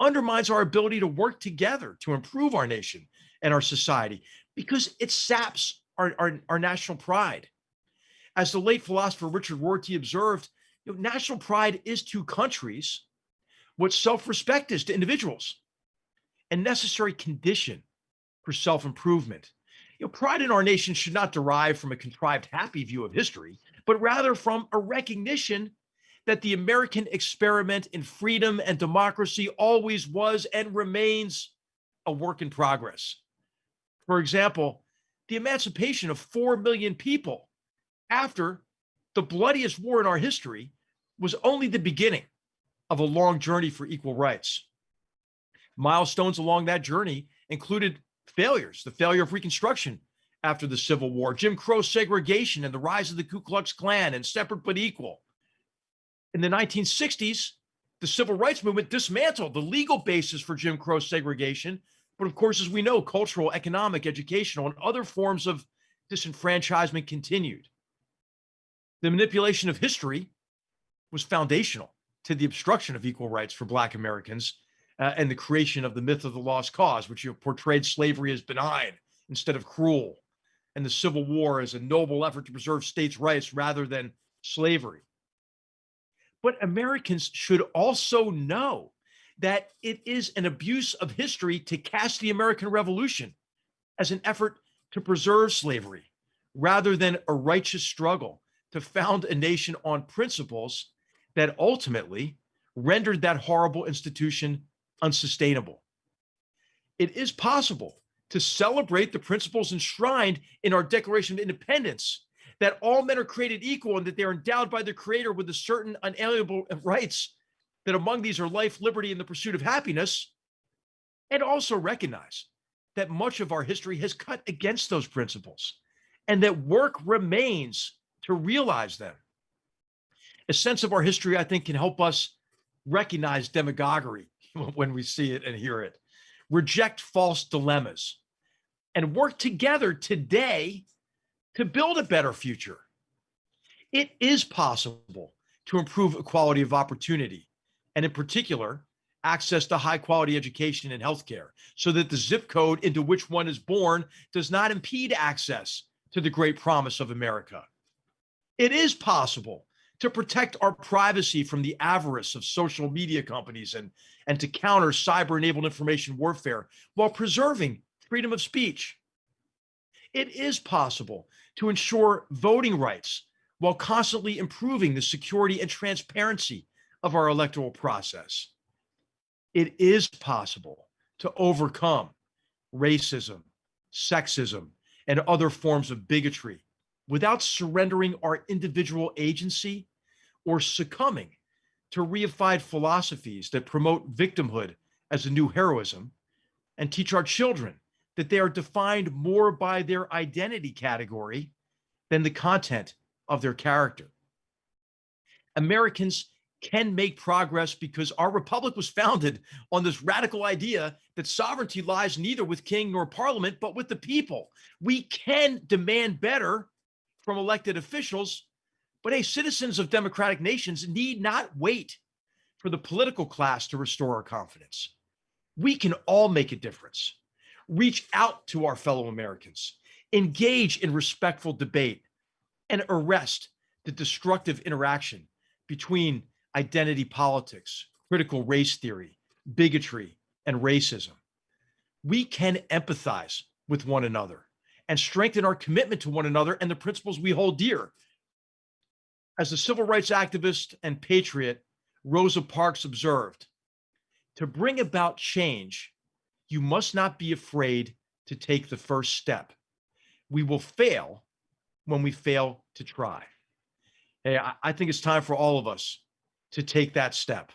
undermines our ability to work together to improve our nation and our society because it saps our, our, our national pride. As the late philosopher Richard Rorty observed, you know, national pride is to countries what self-respect is to individuals, a necessary condition for self-improvement. You know, pride in our nation should not derive from a contrived happy view of history, but rather from a recognition that the American experiment in freedom and democracy always was and remains a work in progress. For example, the emancipation of 4 million people after the bloodiest war in our history was only the beginning of a long journey for equal rights. Milestones along that journey included failures, the failure of Reconstruction after the Civil War, Jim Crow segregation and the rise of the Ku Klux Klan and separate but equal. In the 1960s, the civil rights movement dismantled the legal basis for Jim Crow segregation. But of course, as we know, cultural, economic, educational, and other forms of disenfranchisement continued. The manipulation of history was foundational to the obstruction of equal rights for Black Americans uh, and the creation of the myth of the lost cause, which you portrayed slavery as benign instead of cruel, and the Civil War as a noble effort to preserve states' rights rather than slavery. But Americans should also know that it is an abuse of history to cast the American Revolution as an effort to preserve slavery rather than a righteous struggle to found a nation on principles that ultimately rendered that horrible institution unsustainable. It is possible to celebrate the principles enshrined in our Declaration of Independence that all men are created equal and that they are endowed by the Creator with a certain unalienable rights, that among these are life, liberty, and the pursuit of happiness, and also recognize that much of our history has cut against those principles and that work remains to realize them. A sense of our history, I think, can help us recognize demagoguery when we see it and hear it, reject false dilemmas, and work together today to build a better future. It is possible to improve equality of opportunity, and in particular, access to high quality education and healthcare, so that the zip code into which one is born does not impede access to the great promise of America. It is possible to protect our privacy from the avarice of social media companies and, and to counter cyber enabled information warfare while preserving freedom of speech. It is possible to ensure voting rights while constantly improving the security and transparency of our electoral process. It is possible to overcome racism, sexism, and other forms of bigotry without surrendering our individual agency or succumbing to reified philosophies that promote victimhood as a new heroism and teach our children that they are defined more by their identity category than the content of their character. Americans can make progress because our republic was founded on this radical idea that sovereignty lies neither with king nor parliament, but with the people. We can demand better from elected officials but hey, citizens of democratic nations need not wait for the political class to restore our confidence. We can all make a difference. Reach out to our fellow Americans, engage in respectful debate, and arrest the destructive interaction between identity politics, critical race theory, bigotry, and racism. We can empathize with one another and strengthen our commitment to one another and the principles we hold dear as a civil rights activist and patriot, Rosa Parks observed, to bring about change, you must not be afraid to take the first step. We will fail when we fail to try. Hey, I, think it's time for all of us to take that step.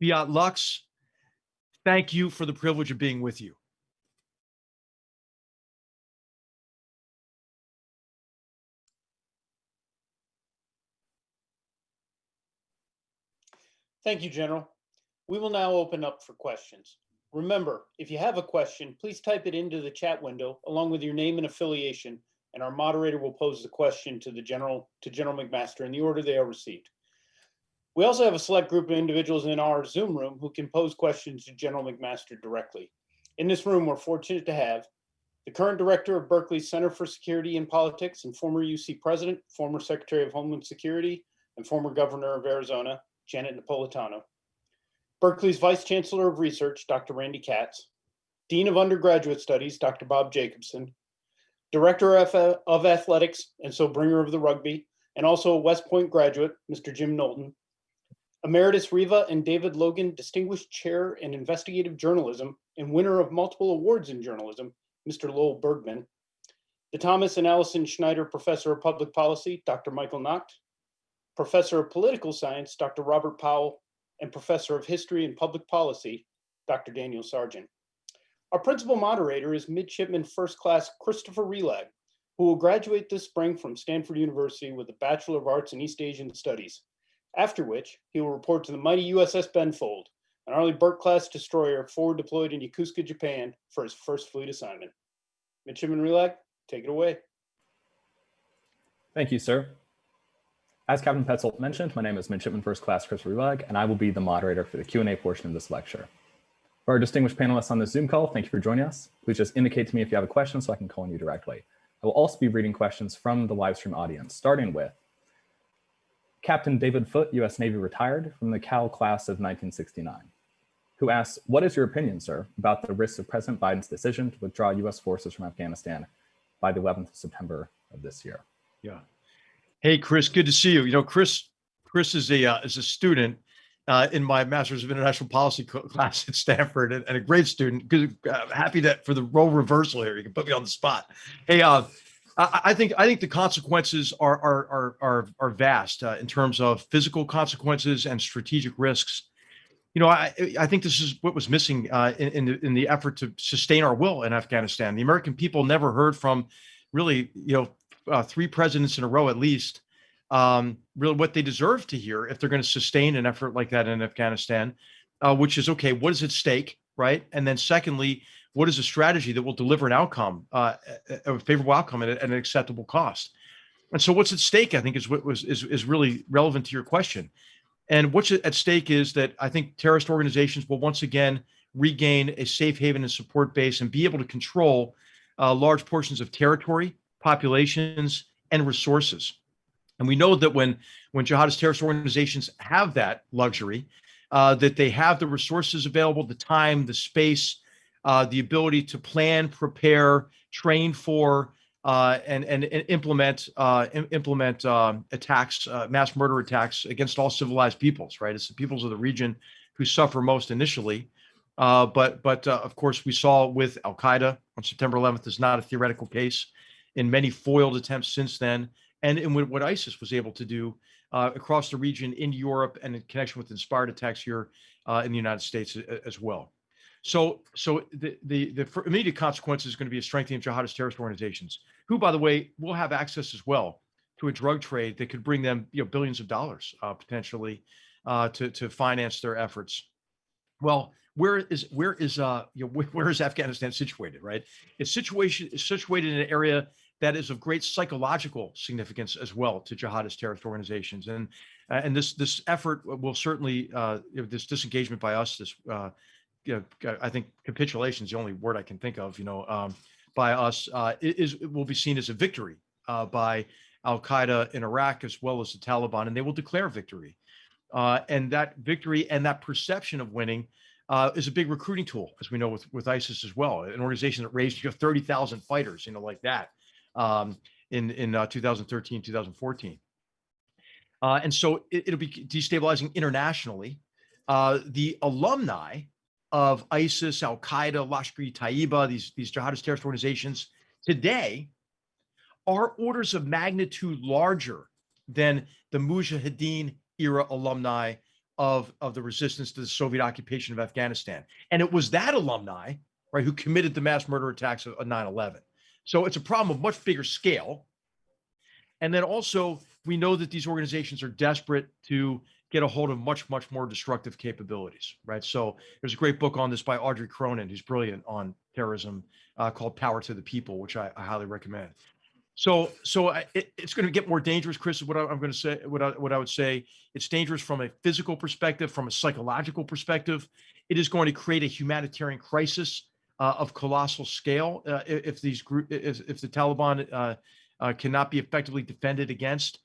Fiat Lux, thank you for the privilege of being with you. Thank you, General. We will now open up for questions. Remember, if you have a question, please type it into the chat window along with your name and affiliation, and our moderator will pose the question to the General, to General McMaster in the order they are received. We also have a select group of individuals in our Zoom room who can pose questions to General McMaster directly. In this room, we're fortunate to have the current director of Berkeley Center for Security and Politics and former UC president, former Secretary of Homeland Security, and former governor of Arizona, Janet Napolitano. Berkeley's Vice Chancellor of Research, Dr. Randy Katz. Dean of Undergraduate Studies, Dr. Bob Jacobsen. Director of Athletics, and so bringer of the rugby, and also a West Point graduate, Mr. Jim Knowlton. Emeritus Reva and David Logan Distinguished Chair in Investigative Journalism and winner of multiple awards in journalism, Mr. Lowell Bergman. The Thomas and Allison Schneider Professor of Public Policy, Dr. Michael Nacht. Professor of Political Science, Dr. Robert Powell, and Professor of History and Public Policy, Dr. Daniel Sargent. Our principal moderator is Midshipman First Class Christopher Relag, who will graduate this spring from Stanford University with a Bachelor of Arts in East Asian Studies, after which he will report to the mighty USS Benfold, an Arleigh Burke-class destroyer forward deployed in Yokosuka, Japan for his first fleet assignment. Midshipman Relag, take it away. Thank you, sir. As Captain Petzold mentioned, my name is Midshipman First Class Chris Relag, and I will be the moderator for the Q&A portion of this lecture. For our distinguished panelists on this Zoom call, thank you for joining us. Please just indicate to me if you have a question so I can call on you directly. I will also be reading questions from the live stream audience, starting with Captain David Foote, U.S. Navy retired from the Cal class of 1969, who asks, what is your opinion, sir, about the risks of President Biden's decision to withdraw U.S. forces from Afghanistan by the 11th of September of this year? Yeah. Hey, Chris, good to see you. You know, Chris, Chris is a uh, is a student uh, in my Master's of International Policy class at Stanford, and, and a great student. Good, uh, happy that for the role reversal here, you can put me on the spot. Hey, uh, I, think I think the consequences are are are are, are vast uh, in terms of physical consequences and strategic risks. You know, I I think this is what was missing uh, in in the, in the effort to sustain our will in Afghanistan. The American people never heard from really, you know, uh, three presidents in a row at least, um, really what they deserve to hear if they're going to sustain an effort like that in Afghanistan, uh, which is okay, what is at stake, right? And then secondly, what is a strategy that will deliver an outcome, uh, a favorable outcome at, at an acceptable cost? And so, what's at stake, I think, is what was is is really relevant to your question. And what's at stake is that I think terrorist organizations will once again regain a safe haven and support base and be able to control uh, large portions of territory, populations, and resources. And we know that when when jihadist terrorist organizations have that luxury, uh, that they have the resources available, the time, the space, uh, the ability to plan, prepare, train for, uh, and, and and implement uh, implement um, attacks, uh, mass murder attacks against all civilized peoples. Right, it's the peoples of the region who suffer most initially. Uh, but but of course, we saw with Al Qaeda on September 11th is not a theoretical case. In many foiled attempts since then, and in what ISIS was able to do uh, across the region in Europe and in connection with inspired attacks here uh, in the United States as well. So, so the the the immediate consequence is going to be a strengthening of jihadist terrorist organizations, who, by the way, will have access as well to a drug trade that could bring them, you know, billions of dollars uh, potentially uh, to to finance their efforts. Well, where is where is uh you know, where is Afghanistan situated? Right, it's situation is situated in an area that is of great psychological significance as well to jihadist terrorist organizations, and uh, and this this effort will certainly uh, this disengagement by us, this uh, you know, I think capitulation is the only word I can think of, you know, um, by us uh, is will be seen as a victory uh, by Al Qaeda in Iraq as well as the Taliban, and they will declare victory. Uh, and that victory and that perception of winning uh, is a big recruiting tool, as we know with with ISIS as well, an organization that raised you know, thirty thousand fighters, you know, like that um, in in uh, 2013, 2014. Uh, and so it, it'll be destabilizing internationally. Uh, the alumni of ISIS, Al Qaeda, Lashkar-e-Taiba, these these jihadist terrorist organizations today are orders of magnitude larger than the Mujahideen era alumni of of the resistance to the Soviet occupation of Afghanistan. And it was that alumni, right, who committed the mass murder attacks of 9/11. So it's a problem of much bigger scale. And then also we know that these organizations are desperate to get a hold of much much more destructive capabilities, right? So there's a great book on this by Audrey Cronin, who's brilliant on terrorism, uh, called Power to the People, which I, I highly recommend. So, so I- it, it's going to get more dangerous, Chris, is what I- I'm going to say, what I, what I would say. It's dangerous from a physical perspective, from a psychological perspective. It is going to create a humanitarian crisis uh, of colossal scale uh, if these group, if, if the Taliban uh, uh, cannot be effectively defended against.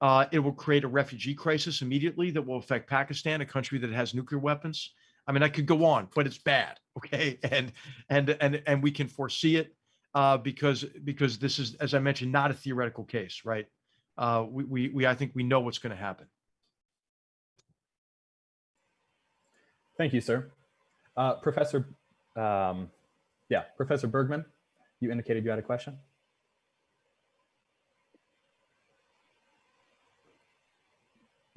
Uh, it will create a refugee crisis immediately that will affect Pakistan, a country that has nuclear weapons. I mean, I could go on, but it's bad. Okay, and and and and we can foresee it uh, because because this is, as I mentioned, not a theoretical case, right? We, we, we, I think we know what's going to happen. Thank you, sir. Professor, um, yeah, Professor Bergman, you indicated you had a question.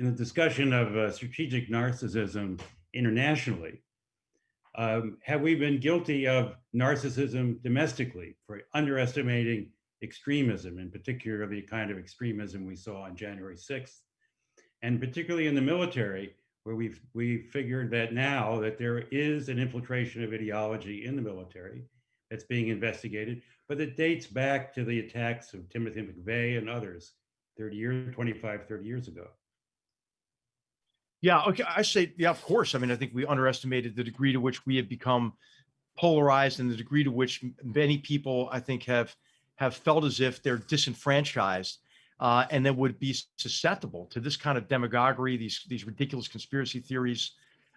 in the discussion of uh, strategic narcissism internationally, um, have we been guilty of narcissism domestically for underestimating extremism, in particular the kind of extremism we saw on January 6th, and particularly in the military, where we've we figured that now that there is an infiltration of ideology in the military that's being investigated, but it dates back to the attacks of Timothy McVeigh and others 30 years, 25, 30 years ago. Yeah, okay. I say, yeah, of course. I mean, I think we underestimated the degree to which we have become polarized and the degree to which many people, I think, have have felt as if they're disenfranchised uh, and that would be susceptible to this kind of demagoguery, these these ridiculous conspiracy theories,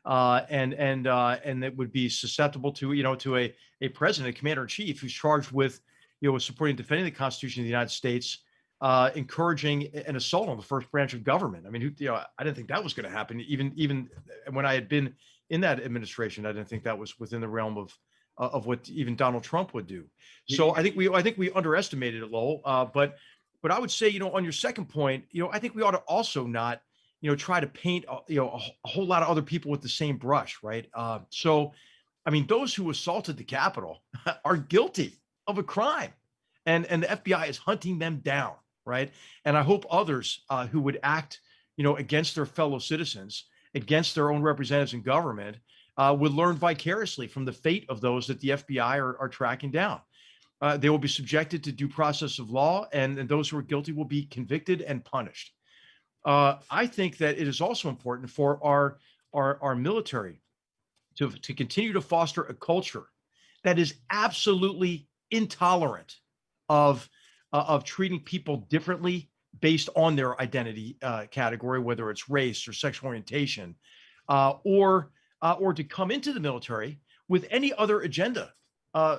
uh, and and uh, and that would be susceptible to you know to a a president, a commander in chief, who's charged with you know supporting and defending the Constitution of the United States uh, encouraging an assault on the first branch of government. I mean, who, you know, I didn't think that was going to happen. Even even when I had been in that administration, I didn't think that was within the realm of of what even Donald Trump would do. So I think we I think we underestimated it, Lowell. Uh, but but I would say, you know, on your second point, you know, I think we ought to also not, you know, try to paint, uh, you know, a, whole lot of other people with the same brush, right? Uh, so, I mean, those who assaulted the Capitol are guilty of a crime, and and the FBI is hunting them down right? And I hope others uh, who would act, you know, against their fellow citizens, against their own representatives in government, uh, would learn vicariously from the fate of those that the FBI are, are tracking down. Uh, they will be subjected to due process of law, and, and those who are guilty will be convicted and punished. Uh, I think that it is also important for our our, our military to, to continue to foster a culture that is absolutely intolerant of uh, of treating people differently based on their identity uh, category, whether it's race or sexual orientation, uh, or uh, or to come into the military with any other agenda uh,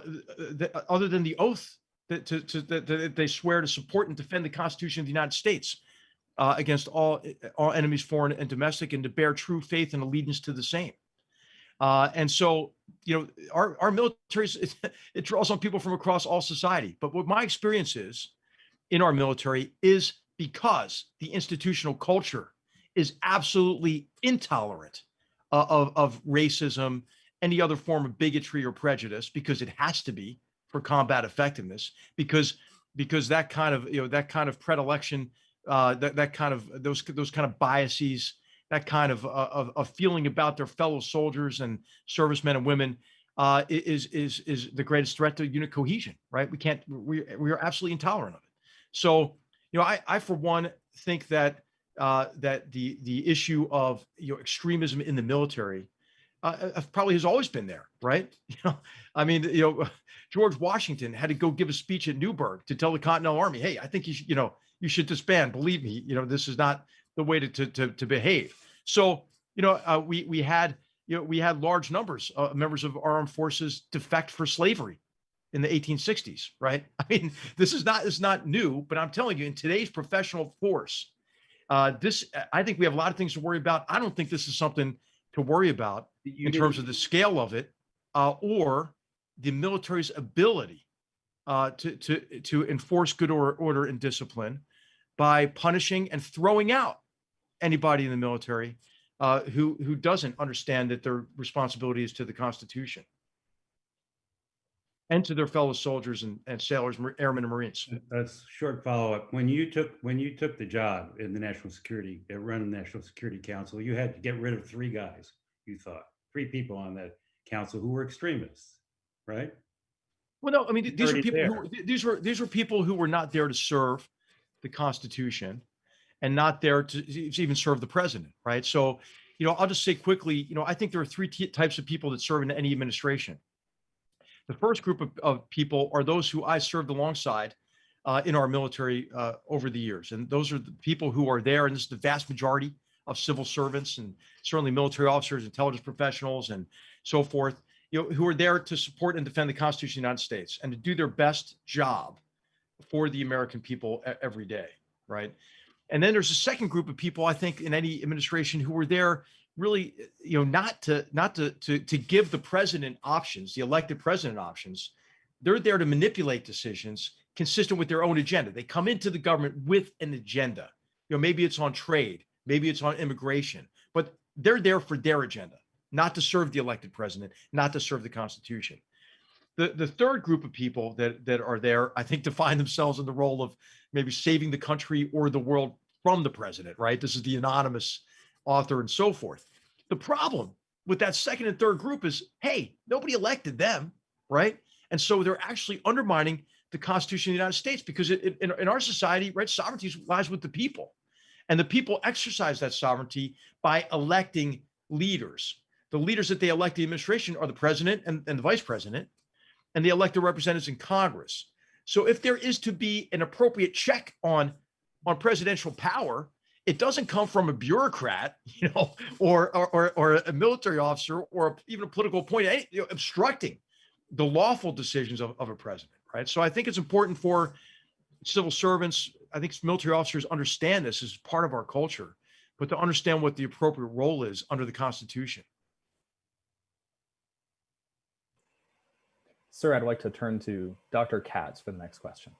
th- other than the oath that, to, to, that, they swear to support and defend the Constitution of the United States uh, against all all enemies, foreign and domestic, and to bear true faith and allegiance to the same. Uh, and so, you know, our, our military, it, it draws on people from across all society. But what my experience is in our military is because the institutional culture is absolutely intolerant uh, of, of racism, any other form of bigotry or prejudice, because it has to be for combat effectiveness, because because that kind of you know that kind of predilection, uh, that that kind of those those kind of biases, that kind of, uh, of of feeling about their fellow soldiers and servicemen and women uh, is is is the greatest threat to unit cohesion. Right? We can't. We we are absolutely intolerant of it. So you know, I I for one think that uh, that the the issue of you know extremism in the military uh, uh, probably has always been there, right? You know, I mean, you know, George Washington had to go give a speech at Newburgh to tell the Continental Army, "Hey, I think you should, you know, you should disband. Believe me, you know, this is not the way to to to, to behave." So, you know, uh, we we had you know we had large numbers of members of our armed forces defect for slavery in the 1860s, right? I mean, this is not is not new, but I'm telling you, in today's professional force, uh, this I think we have a lot of things to worry about. I don't think this is something to worry about in terms of the scale of it, uh, or the military's ability uh, to to to enforce good order, order and discipline by punishing and throwing out anybody in the military uh, who who doesn't understand that their responsibility is to the Constitution and to their fellow soldiers and, and sailors, airmen, and Marines. That's short follow-up. When you took, when you took the job in the National Security, uh, running the National Security Council, you had to get rid of three guys, you thought, three people on that council who were extremists, right? Well, no, I mean, th- these are already people who, th- these were, these were people who were not there to serve the Constitution and not there to to even serve the president, right? So, you know, I'll just say quickly, you know, I think there are three t- types of people that serve in any administration. The first group of, of people are those who I served alongside uh, in our military uh, over the years. And those are the people who are there, and this is the vast majority of civil servants and certainly military officers, intelligence professionals, and so forth, you know, who are there to support and defend the Constitution of the United States and to do their best job for the American people every day, right? And then there's a second group of people, I think, in any administration who were there really, you know, not to not to to to give the president options, the elected president options. They're there to manipulate decisions consistent with their own agenda. They come into the government with an agenda. You know, maybe it's on trade, maybe it's on immigration, but they're there for their agenda, not to serve the elected president, not to serve the Constitution. The the third group of people that that are there, I think, define themselves in the role of maybe saving the country or the world from the president, right? This is the anonymous author and so forth. The problem with that second and third group is, hey, nobody elected them, right? And so they're actually undermining the Constitution of the United States because it, it- in, in our society, right, sovereignty lies with the people. And the people exercise that sovereignty by electing leaders. The leaders that they elect the administration are the president and, and the vice president, and they elect the representatives in Congress. So if there is to be an appropriate check on on presidential power, it doesn't come from a bureaucrat, you know, or or or, a military officer or even a political appointee you know, obstructing the lawful decisions of, of a president, right? So I think it's important for civil servants, I think military officers understand this as part of our culture, but to understand what the appropriate role is under the Constitution. Sir, I'd like to turn to Dr. Katz for the next question.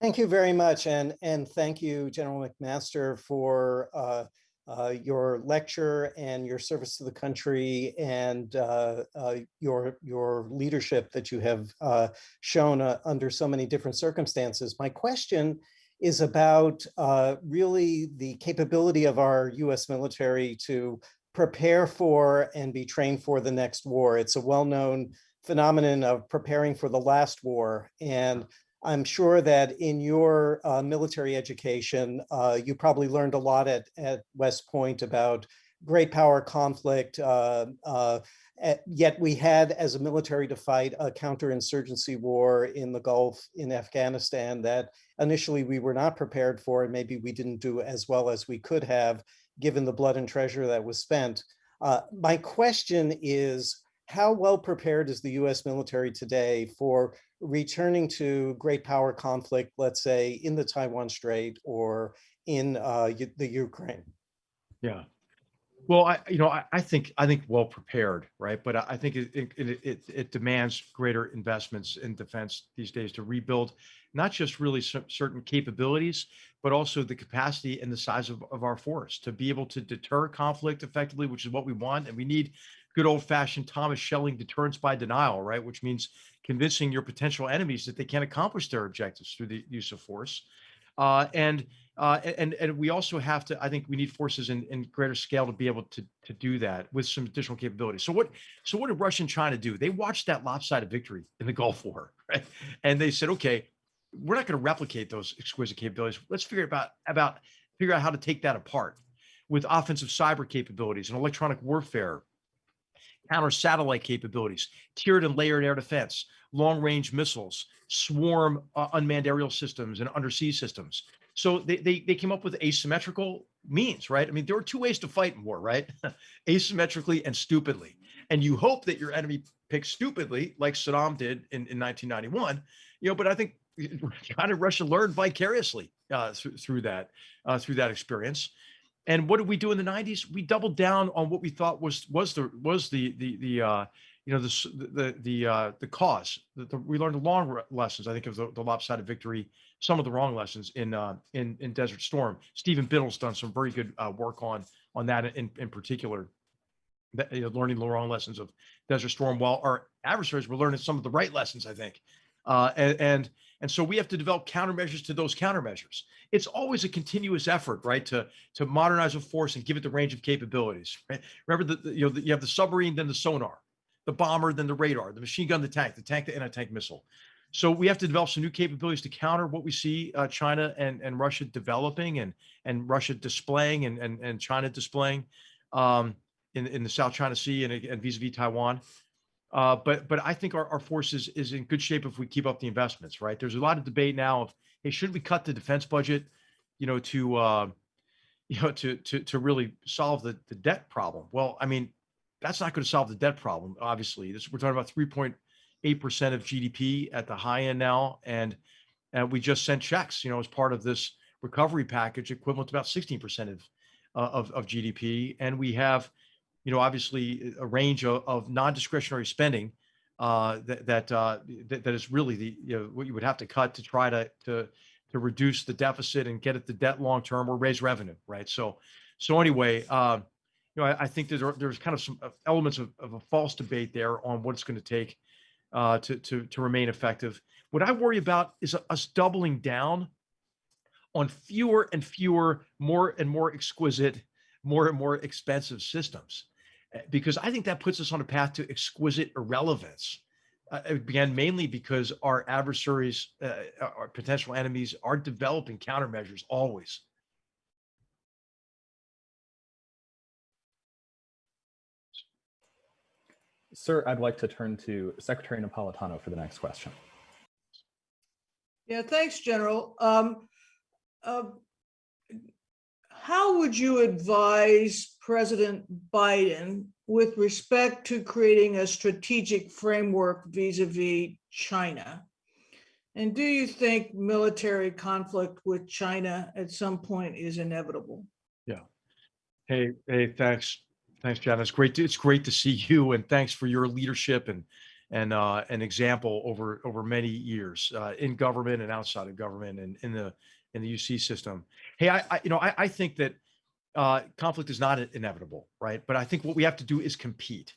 Thank you very much, and, and thank you, General McMaster, for uh, uh, your lecture and your service to the country and uh, uh, your, your leadership that you have uh, shown uh, under so many different circumstances. My question is about uh, really the capability of our US military to prepare for and be trained for the next war. It's a well-known phenomenon of preparing for the last war. And I'm sure that in your uh, military education, uh, you probably learned a lot at, at West Point about great power conflict. Uh, uh, at- yet we had, as a military, to fight a counterinsurgency war in the Gulf in Afghanistan that initially we were not prepared for, and maybe we didn't do as well as we could have, given the blood and treasure that was spent. Uh, my question is, how well prepared is the US military today for returning to great power conflict, let's say in the Taiwan Strait or in uh, the Ukraine? Yeah. Well, I, you know, I, I think, I think well prepared, right? But I, I think it, it, it, it- demands greater investments in defense these days to rebuild, not just really certain capabilities, but also the capacity and the size of, of our force to be able to deter conflict effectively, which is what we want. And we need good old fashioned Thomas Schelling deterrence by denial, right? Which means convincing your potential enemies that they can't accomplish their objectives through the use of force. Uh, and uh, and and we also have to. I think we need forces in, in greater scale to be able to to do that with some additional capabilities. So what so what did Russia and China do? They watched that lopsided victory in the Gulf War, right? And they said, okay, we're not going to replicate those exquisite capabilities. Let's figure about about figure out how to take that apart with offensive cyber capabilities and electronic warfare, counter satellite capabilities, tiered and layered air defense, long range missiles, swarm uh, unmanned aerial systems and undersea systems. So they, they they came up with asymmetrical means, right? I mean, there are two ways to fight in war, right? Asymmetrically and stupidly. And you hope that your enemy picks stupidly, like Saddam did in, in 1991. You know, but I think China and Russia learned vicariously uh, through, through that uh, through that experience. And what did we do in the 90s? We doubled down on what we thought was was the was the the the uh, you know the the the uh, the cause. The, the, we learned the long lessons. I think of the, the lopsided victory, some of the wrong lessons in uh, in in Desert Storm. Stephen Biddle's done some very good uh, work on on that in in particular. That, you know, learning the wrong lessons of Desert Storm, while our adversaries were learning some of the right lessons. I think, uh, and and and so we have to develop countermeasures to those countermeasures. It's always a continuous effort, right, to to modernize a force and give it the range of capabilities. Right? Remember that you know the, you have the submarine, then the sonar. The bomber, then the radar, the machine gun, the tank, the tank, the anti-tank missile. So we have to develop some new capabilities to counter what we see uh, China and, and Russia developing and and Russia displaying and and, and China displaying um, in in the South China Sea and, vis-a-vis Taiwan. Uh, but but I think our, our forces is in good shape if we keep up the investments. Right? There's a lot of debate now of hey, should we cut the defense budget? You know, to uh, you know to to to really solve the the debt problem. Well, I mean, that's not going to solve the debt problem. Obviously, this we're talking about three point eight percent of GDP at the high end now, and and we just sent checks. You know, as part of this recovery package, equivalent to about sixteen percent of uh, of of GDP, and we have you know, obviously a range of, of non-discretionary spending uh, that that, uh, that that is really the you know what you would have to cut to try to to to reduce the deficit and get at the debt long term or raise revenue, right? So so anyway, uh, know, I, I think there's there's kind of some uh, elements of, of a false debate there on what it's going to take uh, to to to remain effective. What I worry about is us doubling down on fewer and fewer, more and more exquisite, more and more expensive systems uh, because I think that puts us on a path to exquisite irrelevance. Uh, again, mainly because our adversaries, uh, our potential enemies, are developing countermeasures always. Sir, I'd like to turn to Secretary Napolitano for the next question. Yeah, thanks, General. Um, uh, How would you advise President Biden with respect to creating a strategic framework vis-à-vis China? And do you think military conflict with China at some point is inevitable? Yeah. Hey, hey, thanks, thanks, John. It's great. To, it's great to see you, and thanks for your leadership and and uh, an example over over many years uh, in government and outside of government and in the in the UC system. Hey, I, I you know I, I think that uh, conflict is not inevitable, right? But I think what we have to do is compete,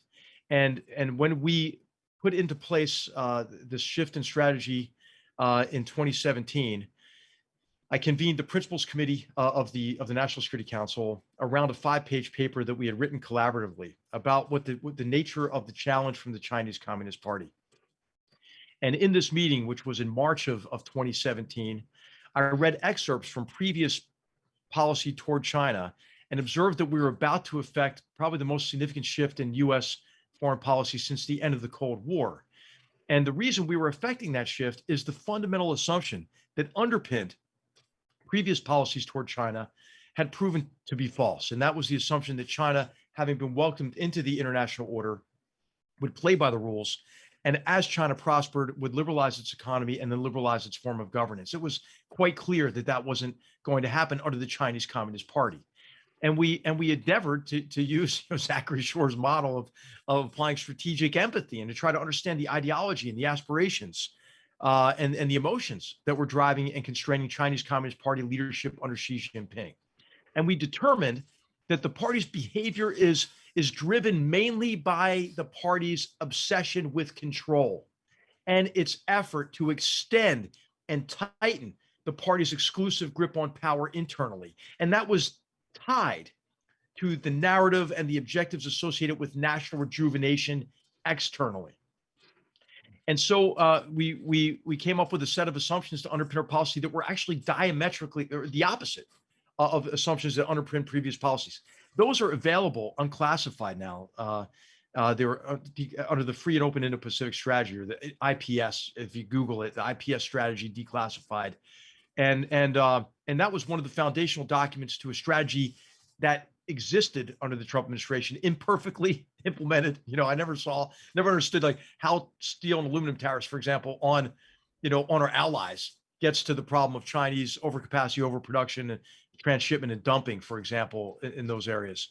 and and when we put into place uh, this shift in strategy uh, in 2017. I convened the principals committee uh, of the of the National Security Council around a five-page paper that we had written collaboratively about what the what the nature of the challenge from the Chinese Communist Party. And in this meeting, which was in March of, of 2017, I read excerpts from previous policy toward China and observed that we were about to effect probably the most significant shift in U.S. foreign policy since the end of the Cold War. And the reason we were affecting that shift is the fundamental assumption that underpinned previous policies toward China had proven to be false. And that was the assumption that China, having been welcomed into the international order, would play by the rules. And as China prospered, would liberalize its economy and then liberalize its form of governance. It was quite clear that that wasn't going to happen under the Chinese Communist Party. And we and we endeavored to, to use you know, Zachary Shore's model of, of applying strategic empathy and to try to understand the ideology and the aspirations uh, and, and the emotions that were driving and constraining Chinese Communist Party leadership under Xi Jinping. And we determined that the party's behavior is, is driven mainly by the party's obsession with control and its effort to extend and tighten the party's exclusive grip on power internally. And that was tied to the narrative and the objectives associated with national rejuvenation externally. And so uh, we we we came up with a set of assumptions to underpin our policy that were actually diametrically or the opposite uh, of assumptions that underpin previous policies. Those are available unclassified now. Uh, uh, they were uh, de- under the Free and Open Indo-Pacific Strategy or the IPS. If you Google it, the IPS strategy declassified, and and uh, and that was one of the foundational documents to a strategy that existed under the Trump administration, imperfectly implemented. You know, I never saw, never understood like how steel and aluminum tariffs, for example, on, you know, on our allies gets to the problem of Chinese overcapacity, overproduction, and transshipment and dumping, for example, in, in those areas.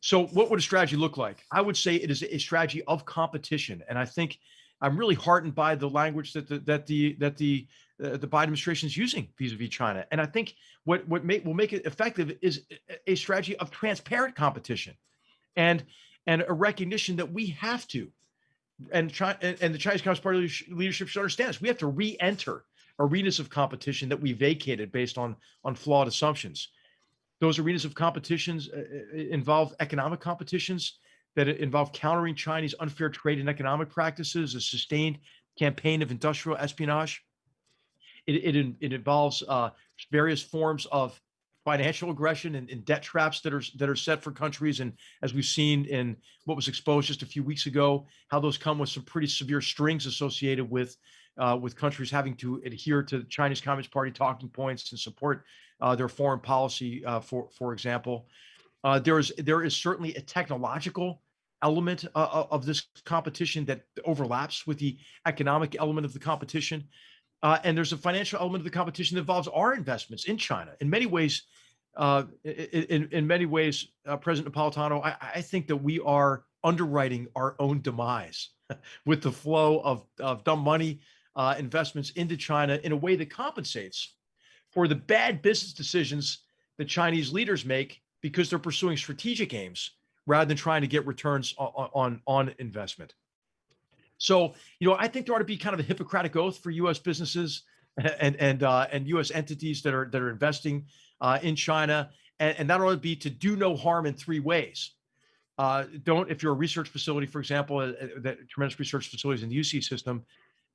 So, what would a strategy look like? I would say it is a strategy of competition, and I think I'm really heartened by the language that the that the that the uh, the Biden administration is using vis-a-vis China. And I think what what make, will make it effective is a strategy of transparent competition, and and a recognition that we have to, and China, and the Chinese Communist Party leadership should understand this. We have to re-enter arenas of competition that we vacated based on on flawed assumptions. Those arenas of competitions uh, involve economic competitions that involve countering Chinese unfair trade and economic practices, a sustained campaign of industrial espionage. It, it, it involves uh, various forms of financial aggression and, and debt traps that are that are set for countries. And as we've seen in what was exposed just a few weeks ago, how those come with some pretty severe strings associated with uh, with countries having to adhere to the Chinese Communist Party talking points and support uh, their foreign policy, uh, for for example. Uh, there is there is certainly a technological element uh, of this competition that overlaps with the economic element of the competition. Uh, and there's a financial element of the competition that involves our investments in China. In many ways, uh, in, in many ways, uh, President Napolitano, I, I think that we are underwriting our own demise with the flow of, of dumb money uh, investments into China in a way that compensates for the bad business decisions that Chinese leaders make because they're pursuing strategic aims rather than trying to get returns on, on, on investment. So, you know, I think there ought to be kind of a Hippocratic oath for U.S. businesses and and uh, and U.S. entities that are that are investing uh, in China, and, and that ought to be to do no harm in three ways. Uh, don't, if you're a research facility, for example, uh, uh, that tremendous research facilities in the UC system,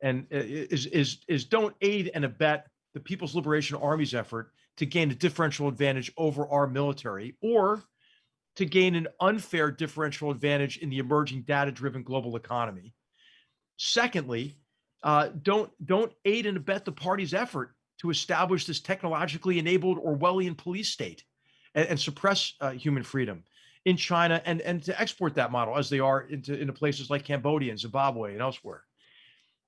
and uh, is is is don't aid and abet the People's Liberation Army's effort to gain a differential advantage over our military, or to gain an unfair differential advantage in the emerging data-driven global economy. Secondly, uh, don't don't aid and abet the party's effort to establish this technologically enabled Orwellian police state and, and suppress uh, human freedom in China and and to export that model as they are into into places like Cambodia and Zimbabwe and elsewhere.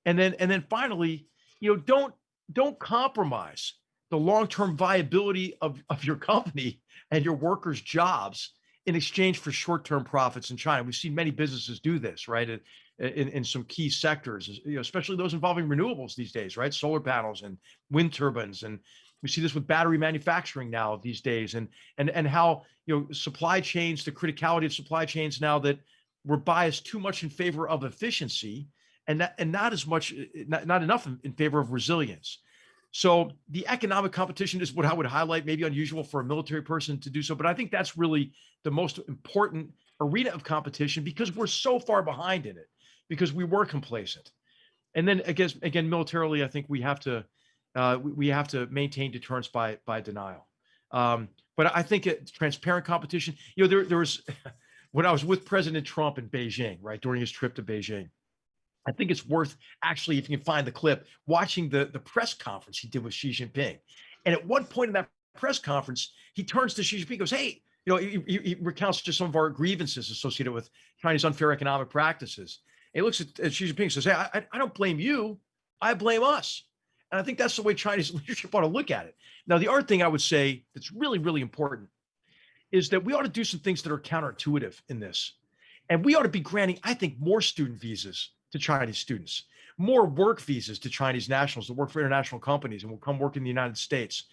And then and then finally, you know, don't don't compromise the long-term viability of, of your company and your workers' jobs in exchange for short-term profits in China. We've seen many businesses do this, right? In, in, some key sectors, you know, especially those involving renewables these days, right? Solar panels and wind turbines. And we see this with battery manufacturing now these days and and and how you know supply chains, the criticality of supply chains now that we're biased too much in favor of efficiency and that, and not as much not, not enough in, in favor of resilience. So the economic competition is what I would highlight, maybe unusual for a military person to do so, but I think that's really the most important arena of competition because we're so far behind in it because we were complacent. And then again, again, militarily, I think we have to uh, we, we have to maintain deterrence by by denial. Um, but I think it, transparent competition. You know, there there was when I was with President Trump in Beijing, right during his trip to Beijing. I think it's worth actually, if you can find the clip, watching the the press conference he did with Xi Jinping. And at one point in that press conference, he turns to Xi Jinping, goes, "Hey." You know, he, he- he recounts just some of our grievances associated with Chinese unfair economic practices. He looks at, at Xi Jinping and says, Hey, I- I don't blame you. I blame us. And I think that's the way Chinese leadership ought to look at it. Now, the other thing I would say that's really, really important is that we ought to do some things that are counterintuitive in this. And we ought to be granting, I think, more student visas to Chinese students, more work visas to Chinese nationals that work for international companies and will come work in the United States.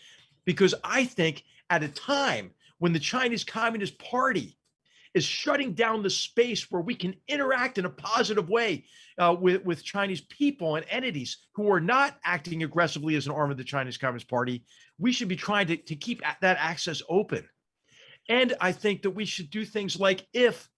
Because I think at a time when the Chinese Communist Party is shutting down the space where we can interact in a positive way uh, with, with Chinese people and entities who are not acting aggressively as an arm of the Chinese Communist Party, we should be trying to, to keep that access open. And I think that we should do things like if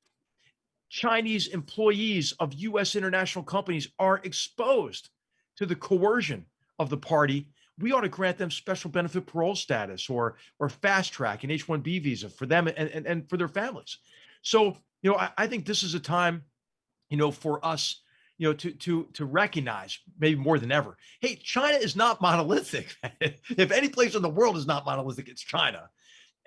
Chinese employees of US international companies are exposed to the coercion of the party, we ought to grant them special benefit parole status or or fast track an H-1B visa for them and, and, and for their families. So, you know, I, I think this is a time, you know, for us, you know, to to to recognize maybe more than ever. Hey, China is not monolithic. if any place in the world is not monolithic, it's China.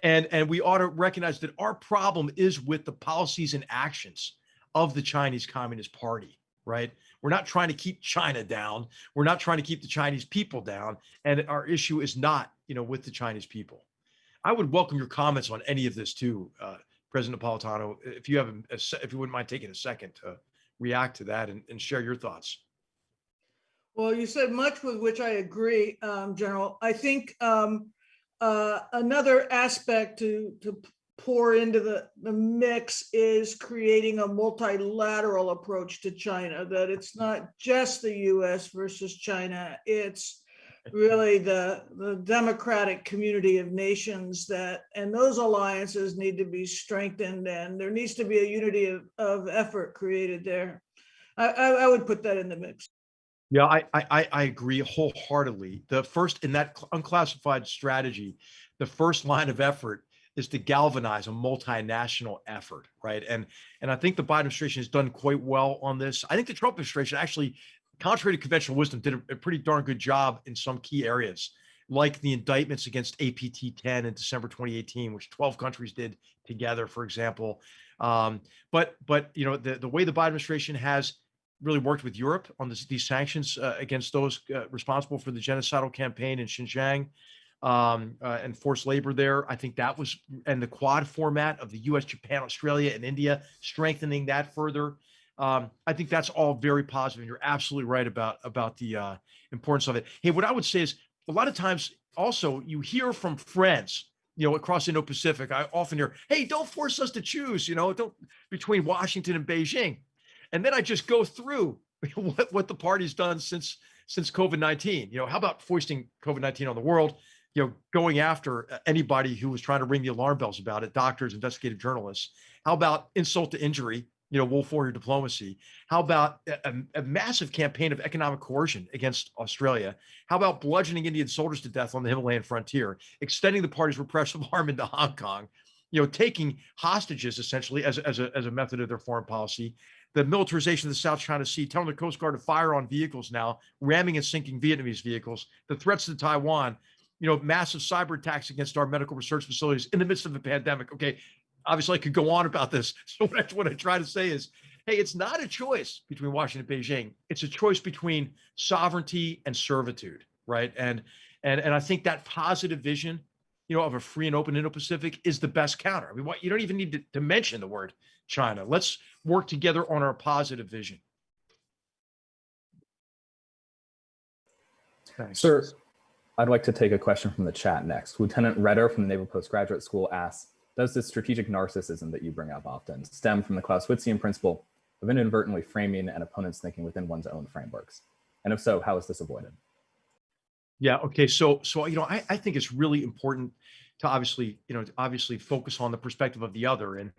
And and we ought to recognize that our problem is with the policies and actions of the Chinese Communist Party, right? We're not trying to keep China down. We're not trying to keep the Chinese people down. And our issue is not, you know, with the Chinese people. I would welcome your comments on any of this too, uh, President Napolitano, if you have, a- if you wouldn't mind taking a second to react to that and, and share your thoughts. Well, you said much with which I agree, um, General. I think um, uh, another aspect to to pour into the the mix is creating a multilateral approach to China. That it's not just the U.S. versus China. It's really the, the democratic community of nations that, and those alliances need to be strengthened and there needs to be a unity of, of effort created there. I, I, I would put that in the mix. Yeah, I, I, I- agree wholeheartedly. The first in that unclassified strategy, the first line of effort is to galvanize a multinational effort, right? And and I think the Biden administration has done quite well on this. I think the Trump administration actually, contrary to conventional wisdom, did a, a pretty darn good job in some key areas, like the indictments against APT 10 in December 2018, which 12 countries did together, for example. Um, but but you know the the way the Biden administration has really worked with Europe on this, these sanctions uh, against those uh, responsible for the genocidal campaign in Xinjiang um, uh, and forced labor there. I think that was, and the quad format of the US, Japan, Australia, and India, strengthening that further. Um, I think that's all very positive, and you're absolutely right about about the uh, importance of it. Hey, what I would say is a lot of times also you hear from friends, you know, across Indo-Pacific. I often hear, "Hey, don't force us to choose," you know, don't between Washington and Beijing and then I just go through what, what the party's done since since COVID nineteen. You know, how about foisting COVID nineteen on the world? You know, going after uh, anybody who was trying to ring the alarm bells about it, doctors, investigative journalists. How about insult to injury? You know, wolf warrior diplomacy. How about a, a- massive campaign of economic coercion against Australia? How about bludgeoning Indian soldiers to death on the Himalayan frontier, extending the party's repressive arm into Hong Kong? You know, taking hostages essentially as, as a as a method of their foreign policy, the militarization of the South China Sea, telling the Coast Guard to fire on vehicles now, ramming and sinking Vietnamese vehicles, the threats to Taiwan, you know, massive cyber attacks against our medical research facilities in the midst of a pandemic. Okay, obviously I could go on about this. So what I, what I try to say is, hey, it's not a choice between Washington and Beijing. It's a choice between sovereignty and servitude, right? And and and I think that positive vision, you know, of a free and open Indo-Pacific is the best counter. I mean, what you don't even need to, to mention the word China. Let's work together on our positive vision. Thanks. Sir, I'd like to take a question from the chat next. Lieutenant Redder from the Naval Postgraduate School asks, does this strategic narcissism that you bring up often stem from the Clausewitzian principle of inadvertently framing an opponent's thinking within one's own frameworks? And if so, how is this avoided? Yeah. Okay. So, so you know, I, I think it's really important to obviously, you know, obviously focus on the perspective of the other, and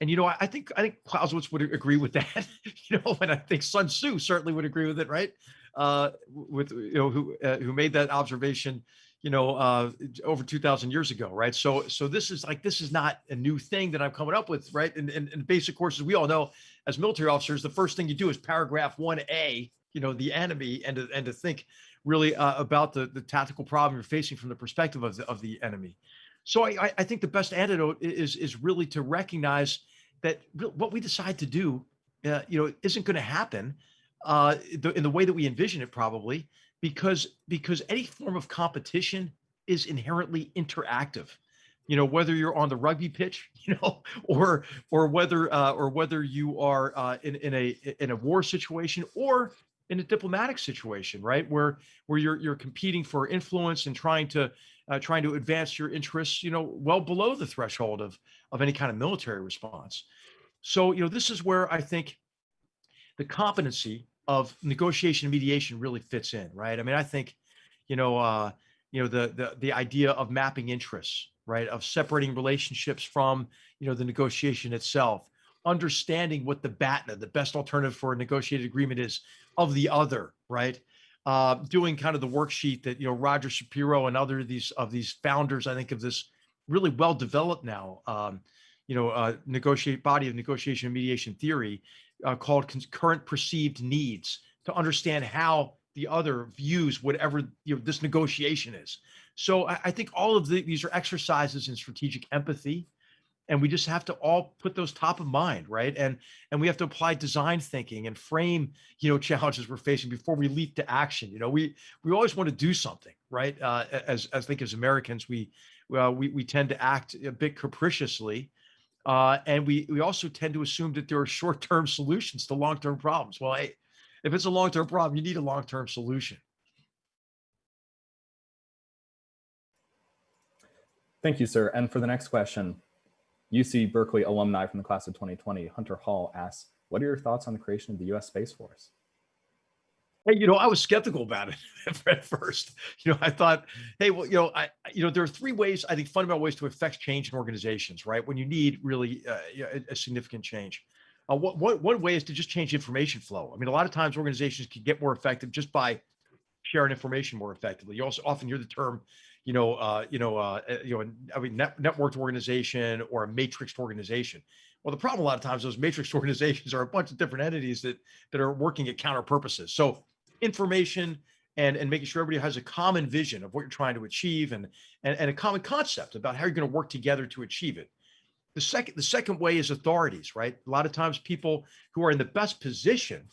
and you know, I, I think I think Clausewitz would agree with that, you know, and I think Sun Tzu certainly would agree with it, right? Uh, with you know who uh, who made that observation, you know, uh, over two thousand years ago, right? So, so this is like this is not a new thing that I'm coming up with, right? And and, in basic courses, we all know as military officers, the first thing you do is paragraph one A, you know, the enemy, and to, and to think really uh, about the, the tactical problem you're facing from the perspective of the, of the enemy. So I, I- I think the best antidote is, is really to recognize that what we decide to do, uh, you know, isn't going to happen uh, in the way that we envision it probably, because, because any form of competition is inherently interactive. You know, whether you're on the rugby pitch, you know, or or whether uh, or whether you are uh, in in a in a war situation or in a diplomatic situation, right? Where where you're you're competing for influence and trying to uh, trying to advance your interests, you know, well below the threshold of of any kind of military response. So, you know, this is where I think the competency of negotiation and mediation really fits in, right? I mean, I think, you know, uh, you know, the the the idea of mapping interests, right, of separating relationships from, you know, the negotiation itself, understanding what the BATNA, the best alternative for a negotiated agreement is of the other, right? Uh, doing kind of the worksheet that you know Roger Shapiro and other of these of these founders, I think, of this really well developed now, um, you know, uh, negotiate body of negotiation and mediation theory uh, called concurrent perceived needs to understand how the other views whatever you know this negotiation is. So I, I think all of the, these are exercises in strategic empathy and we just have to all put those top of mind right? And and we have to apply design thinking and frame you know challenges we're facing before we leap to action. You know we we always want to do something right? Uh, as as I think as americans we we, we tend to act a bit capriciously uh, and we we also tend to assume that there are short-term solutions to long-term problems well hey, if it's a long-term problem you need a long-term solution Thank you, sir. And for the next question, UC Berkeley alumni from the class of 2020, Hunter Hall asks, what are your thoughts on the creation of the US Space Force? Hey, you know, I was skeptical about it at first. You know, I thought, hey, well, you know, I, you know, there are three ways, I think, fundamental ways to affect change in organizations, right? When you need really uh, a, a significant change. Uh, what, what, one way is to just change information flow. I mean, a lot of times organizations can get more effective just by sharing information more effectively. You also often hear the term, you know, uh, you know, uh, uh, you know, I mean, net, networked organization or a matrixed organization. Well, the problem a lot of times, those matrixed organizations are a bunch of different entities that that are working at counter purposes. So information and and making sure everybody has a common vision of what you're trying to achieve and and, and a common concept about how you're going to work together to achieve it. The second the second way is authorities, right? A lot of times people who are in the best position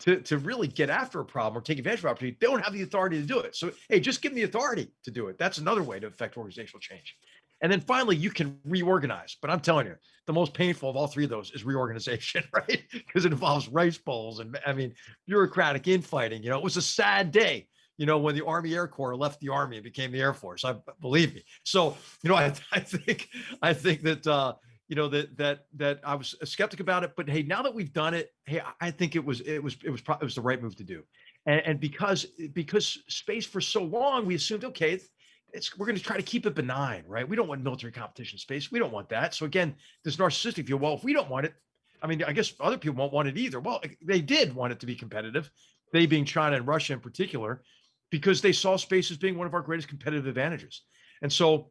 to, to really get after a problem or take advantage of opportunity, they don't have the authority to do it. So, hey, just give them the authority to do it. That's another way to affect organizational change. And then finally, you can reorganize. But I'm telling you, the most painful of all three of those is reorganization, right? Because it involves rice bowls and I mean, bureaucratic infighting. You know, it was a sad day, you know, when the Army Air Corps left the Army and became the Air Force. I believe me. So, you know, I, I think I think that uh, you know that that that I was a skeptic about it, but hey, now that we've done it, hey, I- think it was it was it was it was the right move to do, and, and because because space for so long, we assumed okay, it's we're going to try to keep it benign, right? We don't want military competition space. We don't want that. So again, this narcissistic view. Well, if we don't want it, I mean, I guess other people won't want it either. Well, eh, they did want it to be competitive, they being China and Russia in particular, because they saw space as being one of our greatest competitive advantages, and so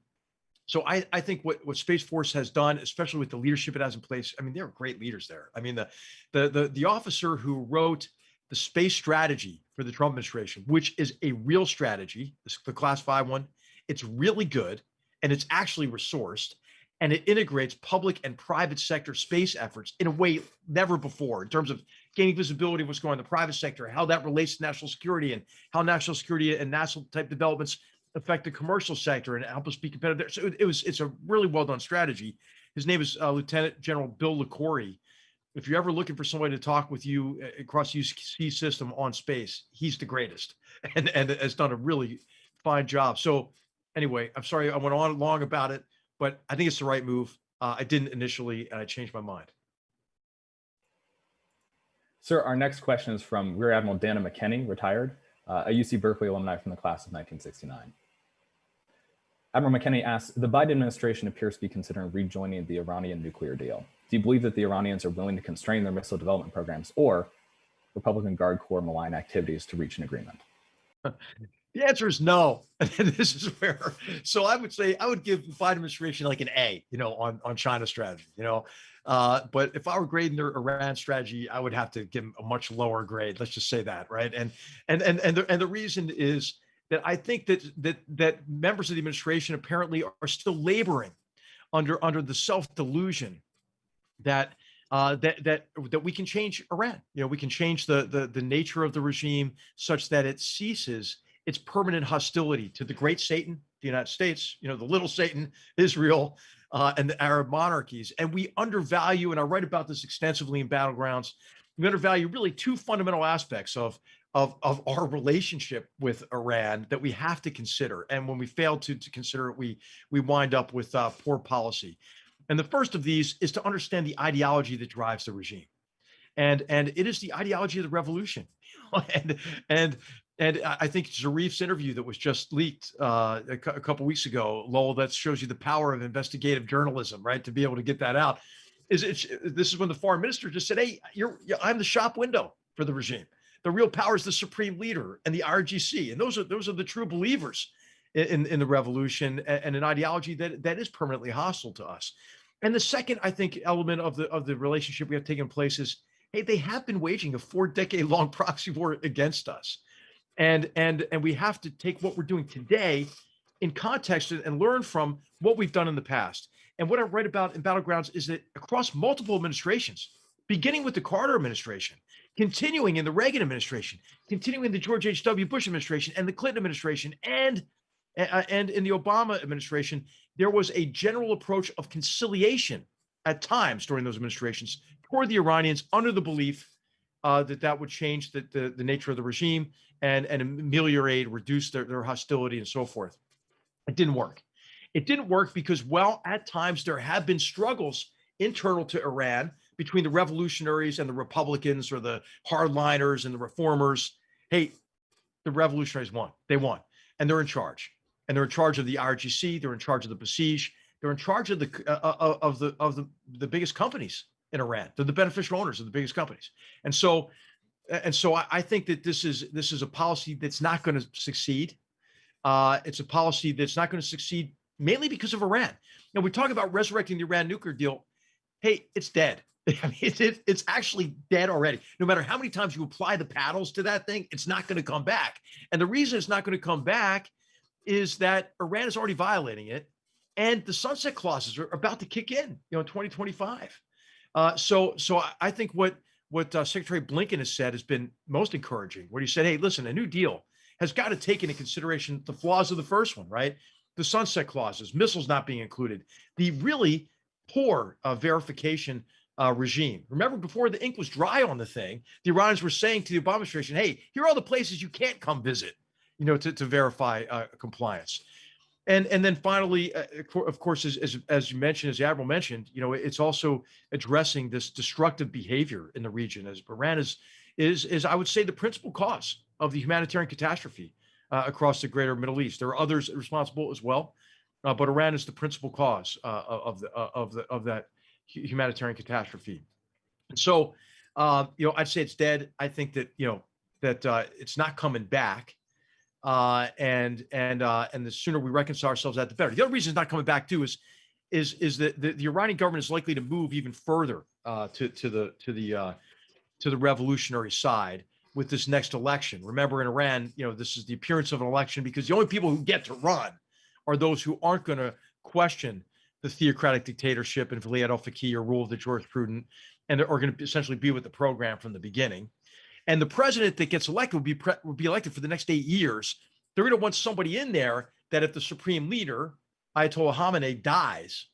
so I, I think what, what Space Force has done, especially with the leadership it has in place, I mean, there are great leaders there. I mean, the the the, the officer who wrote the space strategy for the Trump administration, which is a real strategy, the class five one, it's really good and it's actually resourced and it integrates public and private sector space efforts in a way never before in terms of gaining visibility of what's going on in the private sector, how that relates to national security and how national security and national type developments affect the commercial sector and help us be competitive. So it, was it's a really well done strategy. His name is uh, Lieutenant General Bill Liquori. If you're ever looking for somebody to talk with you uh, across the UC system on space, he's the greatest and and has done a really fine job. So anyway, I'm sorry I went on long about it, but I think it's the right move. Uh, I didn't initially, and I changed my mind. Sir, our next question is from Rear Admiral Dana McKenney, retired, uh, a UC Berkeley alumni from the class of 1969. Admiral McKenney asks, the Biden administration appears to be considering rejoining the Iranian nuclear deal. Do you believe that the Iranians are willing to constrain their missile development programs or Republican Guard Corps malign activities to reach an agreement? The answer is no. And this is where, so I would say I would give the Biden administration like an A, you know, on on China strategy, you know. Uh, but if I were grading their Iran strategy, I would have to give them a much lower grade. Let's just say that, right? And and and and the, and the reason is that I think that that that members of the administration apparently are still laboring under under the self delusion that uh, that that that we can change Iran. You know, we can change the the the nature of the regime such that it ceases its permanent hostility to the great Satan, the United States. You know, the little Satan, Israel, uh, and the Arab monarchies. And we undervalue, and I write about this extensively in Battlegrounds. We undervalue really two fundamental aspects of of of our relationship with Iran that we have to consider. And when we fail to to consider it, we we wind up with uh, poor policy. And the first of these is to understand the ideology that drives the regime. And, and it is the ideology of the revolution. and, and, and I think Zarif's interview that was just leaked uh, a, couple weeks ago, Lowell, that shows you the power of investigative journalism, right? To be able to get that out. Is it, this is when the foreign minister just said, Hey, you're, I'm the shop window for the regime. The real power is the supreme leader and the RGC. And those are, those are the true believers in, in, the revolution and, and an ideology that, that is permanently hostile to us. And the second, I think, element of the of the relationship we have taken place is, hey, they have been waging a four decade long proxy war against us, and and and we have to take what we're doing today in context and, learn from what we've done in the past. And what I write about in Battlegrounds is that across multiple administrations, beginning with the Carter administration, continuing in the Reagan administration, continuing in the George H.W. Bush administration and the Clinton administration, and uh, and in the Obama administration, there was a general approach of conciliation at times during those administrations toward the Iranians under the belief uh, that that would change the, the, the nature of the regime and, and ameliorate, reduce their, their hostility and so forth. It didn't work. It didn't work because, well, at times there have been struggles internal to Iran between the revolutionaries and the Republicans or the hardliners and the reformers. hey, the revolutionaries won. They won, and they're in charge. And they're in charge of the IRGC. They're in charge of the Basij. They're in charge of the uh, uh, of the of the the biggest companies in Iran. They're the beneficial owners of the biggest companies. And so, and so I, I think that this is this is a policy that's not going to succeed. Uh, it's a policy that's not going to succeed mainly because of Iran. Now we talk about resurrecting the Iran nuclear deal. Hey, it's dead. I mean, it's, it, it's actually dead already. No matter how many times you apply the paddles to that thing, it's not going to come back. And the reason it's not going to come back is that Iran is already violating it, and the sunset clauses are about to kick in, you know, in 2025. Uh, so, so I- I think what what uh, Secretary Blinken has said has been most encouraging. Where he said, "Hey, listen, a new deal has got to take into consideration the flaws of the first one, right? The sunset clauses, missiles not being included, the really poor uh, verification uh, regime. Remember, before the ink was dry on the thing, the Iranians were saying to the Obama administration, "Hey, here are all the places you can't come visit, you know, to, to verify uh, compliance." And and then finally, uh, of course, as, as as you mentioned, as the admiral mentioned, you know, it's also addressing this destructive behavior in the region. As Iran is is is I would say the principal cause of the humanitarian catastrophe uh, across the greater Middle East. There are others responsible as well, uh, but Iran is the principal cause uh, of the uh, of the of that humanitarian catastrophe. And so, you know, I'd say it's dead. I think that you know that it's not coming back, uh, and and uh, and the sooner we reconcile ourselves, that the better. The other reason it's not coming back too is is is that the, the Iranian government is likely to move even further uh, to to the to the uh, to the revolutionary side with this next election. Remember, in Iran, you know, this is the appearance of an election because the only people who get to run are those who aren't going to question the theocratic dictatorship and Vilayat al-Faqih or rule of the jurisprudent, and are going to essentially be with the program from the beginning. And the president that gets elected will be will be elected for the next eight years. They're going to want somebody in there that if the supreme leader Ayatollah Khamenei dies,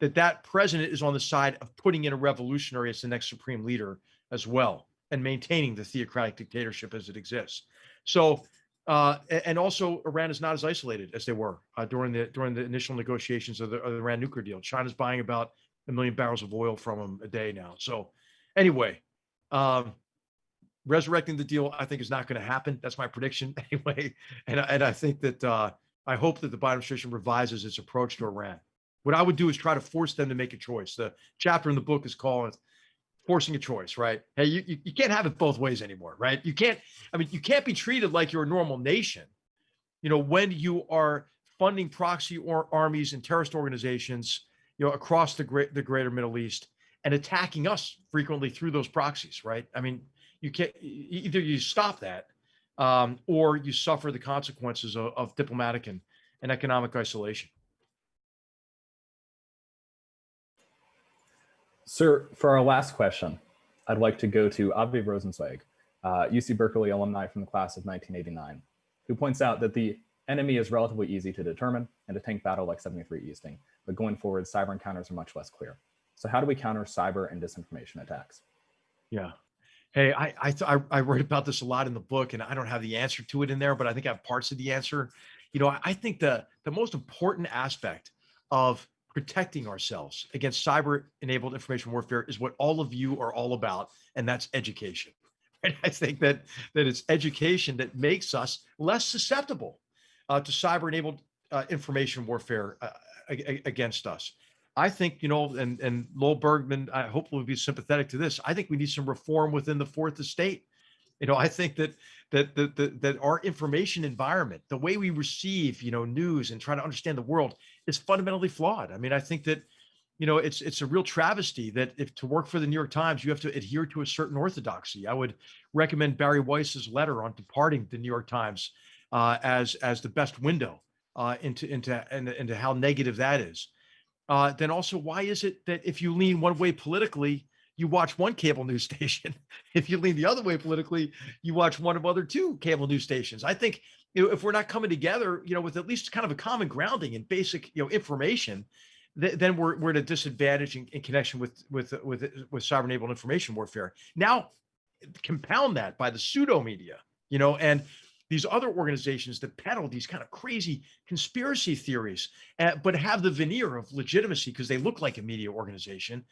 that that president is on the side of putting in a revolutionary as the next supreme leader as well and maintaining the theocratic dictatorship as it exists. So, uh, and also Iran is not as isolated as they were uh, during the during the initial negotiations of the, of the Iran nuclear deal. China's buying about a million barrels of oil from them a day now. So, anyway, um, resurrecting the deal, I think, is not going to happen. That's my prediction anyway. And I- and I think that uh, I hope that the Biden administration revises its approach to Iran. What I would do is try to force them to make a choice. The chapter in the book is called forcing a choice, right? Hey, you, you, you can't have it both ways anymore, right? You can't, I mean, you can't be treated like you're a normal nation, you know, when you are funding proxy or armies and terrorist organizations, you know, across the great the greater Middle East and attacking us frequently through those proxies, right? I mean, you can't either you stop that um, or you suffer the consequences of, of diplomatic and, and economic isolation. Sir, for our last question, I'd like to go to Avi Rosenzweig, uh, UC Berkeley alumni from the class of 1989, who points out that the enemy is relatively easy to determine and a tank battle like 73 Easting, but going forward, cyber encounters are much less clear. So how do we counter cyber and disinformation attacks? Yeah. Hey, I I, I I about this a lot in the book, and I don't have the answer to it in there, but I think I have parts of the answer. You know, I, I think the the most important aspect of protecting ourselves against cyber-enabled information warfare is what all of you are all about, and that's education. And I think that that it's education that makes us less susceptible uh, to cyber-enabled uh, information warfare uh, against us. I think, you know, and and Lowell Bergman, I hope will be sympathetic to this. I think we need some reform within the fourth estate. You know, I think that that that that, that our information environment, the way we receive, you know, news and try to understand the world is fundamentally flawed. I mean, I think that, you know, it's it's a real travesty that if to work for the New York Times, you have to adhere to a certain orthodoxy. I would recommend Bari Weiss's letter on departing the New York Times uh, as as the best window uh, into into into, into how negative that is uh, then also why is it that if you lean one way politically, you watch one cable news station? if you lean the other way politically, you watch one of other two cable news stations. I think you know if we're not coming together, you know, with at least kind of a common grounding and basic you know information, th- then we're we're at a disadvantage in, in connection with with with with cyber enabled information warfare. Now, compound that by the pseudo media, you know, and these other organizations that peddle these kind of crazy conspiracy theories, uh, but have the veneer of legitimacy because they look like a media organization.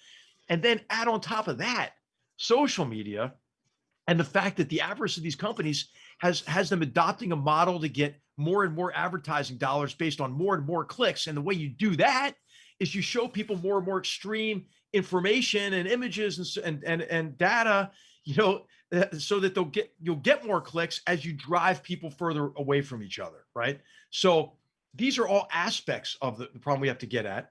And then add on top of that social media And the fact that the avarice of these companies has has them adopting a model to get more and more advertising dollars based on more and more clicks. And the way you do that is you show people more and more extreme information and images and and and, and data, you know, Uh, so that they'll get you'll get more clicks as you drive people further away from each other, right? So these are all aspects of the, the problem we have to get at.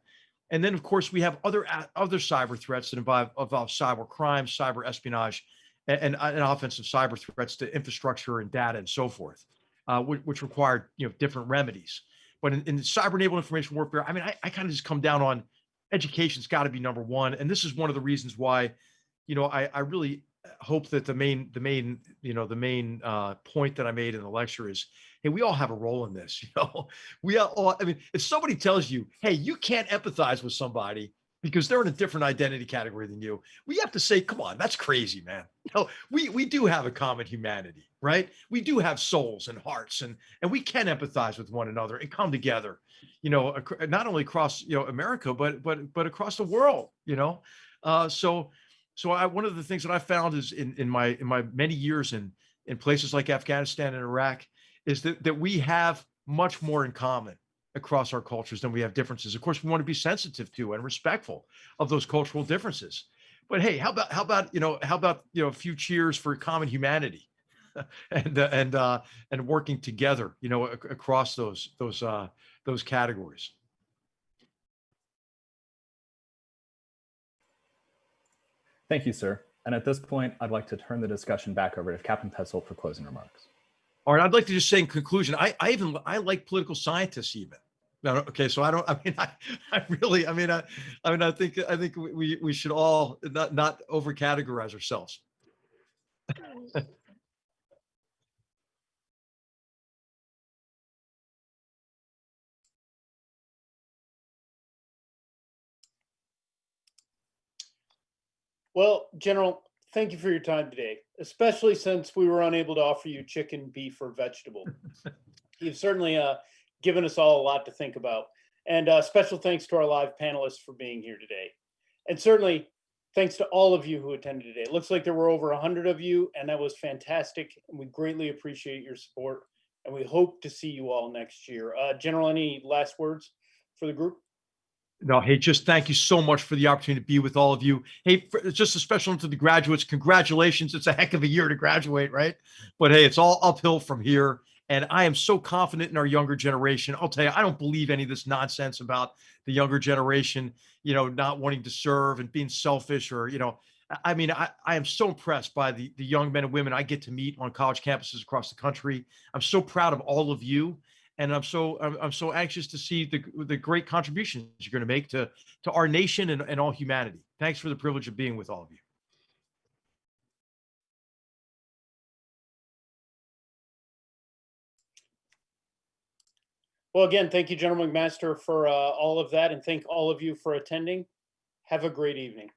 And then, of course, we have other uh, other cyber threats that involve, involve cyber crime, cyber espionage, and, uh, and, offensive cyber threats to infrastructure and data and so forth, uh, which, which require you know different remedies. But in, in cyber-enabled information warfare, I mean, I, I kind of just come down on education's got to be number one, and this is one of the reasons why, you know, I, I really hope that the main the main you know the main uh, point that I made in the lecture is hey, we all have a role in this. You know, we all, I mean, if somebody tells you, hey, you can't empathize with somebody because they're in a different identity category than you, we have to say, come on, that's crazy, man. No, we we do have a common humanity, right? We do have souls and hearts, and and we can empathize with one another and come together, you know, not only across you know America, but but but across the world, you know. Uh, so so I one of the things that I found is in in my in my many years in in places like Afghanistan and Iraq is that that we have much more in common across our cultures than we have differences. Of course, we want to be sensitive to and respectful of those cultural differences. But hey, how about how about you know how about you know a few cheers for common humanity, and uh, and uh, and working together, you know, ac- across those those uh, those categories. Thank you, sir. And at this point, I'd like to turn the discussion back over to Captain Petzold for closing remarks. All right, I'd like to just say in conclusion, I, I even I like political scientists even. No, no, okay, so I don't. I mean, I, I really, I mean, I, I mean, I think I think we we should all not not over categorize ourselves. Well, General, thank you for your time today, especially since we were unable to offer you chicken, beef, or vegetable. You've certainly uh, given us all a lot to think about. And uh, special thanks to our live panelists for being here today. And certainly thanks to all of you who attended today. It looks like there were over 100 of you, and that was fantastic. And we greatly appreciate your support. And we hope to see you all next year. Uh, General, any last words for the group? No, hey, just thank you so much for the opportunity to be with all of you. Hey, for, just a special to the graduates. Congratulations. It's a heck of a year to graduate, right? But hey, it's all uphill from here. And I am so confident in our younger generation. I'll tell you, I don't believe any of this nonsense about the younger generation, you know, not wanting to serve and being selfish or, you know, I- I mean, I, I am so impressed by the, the young men and women I get to meet on college campuses across the country. I'm so proud of all of you and I'm so I'm, I'm so anxious to see the the great contributions you're going to make to to our nation and, and all humanity. Thanks for the privilege of being with all of you. Well, again, thank you, General McMaster, for uh, all of that, and thank all of you for attending. Have a great evening.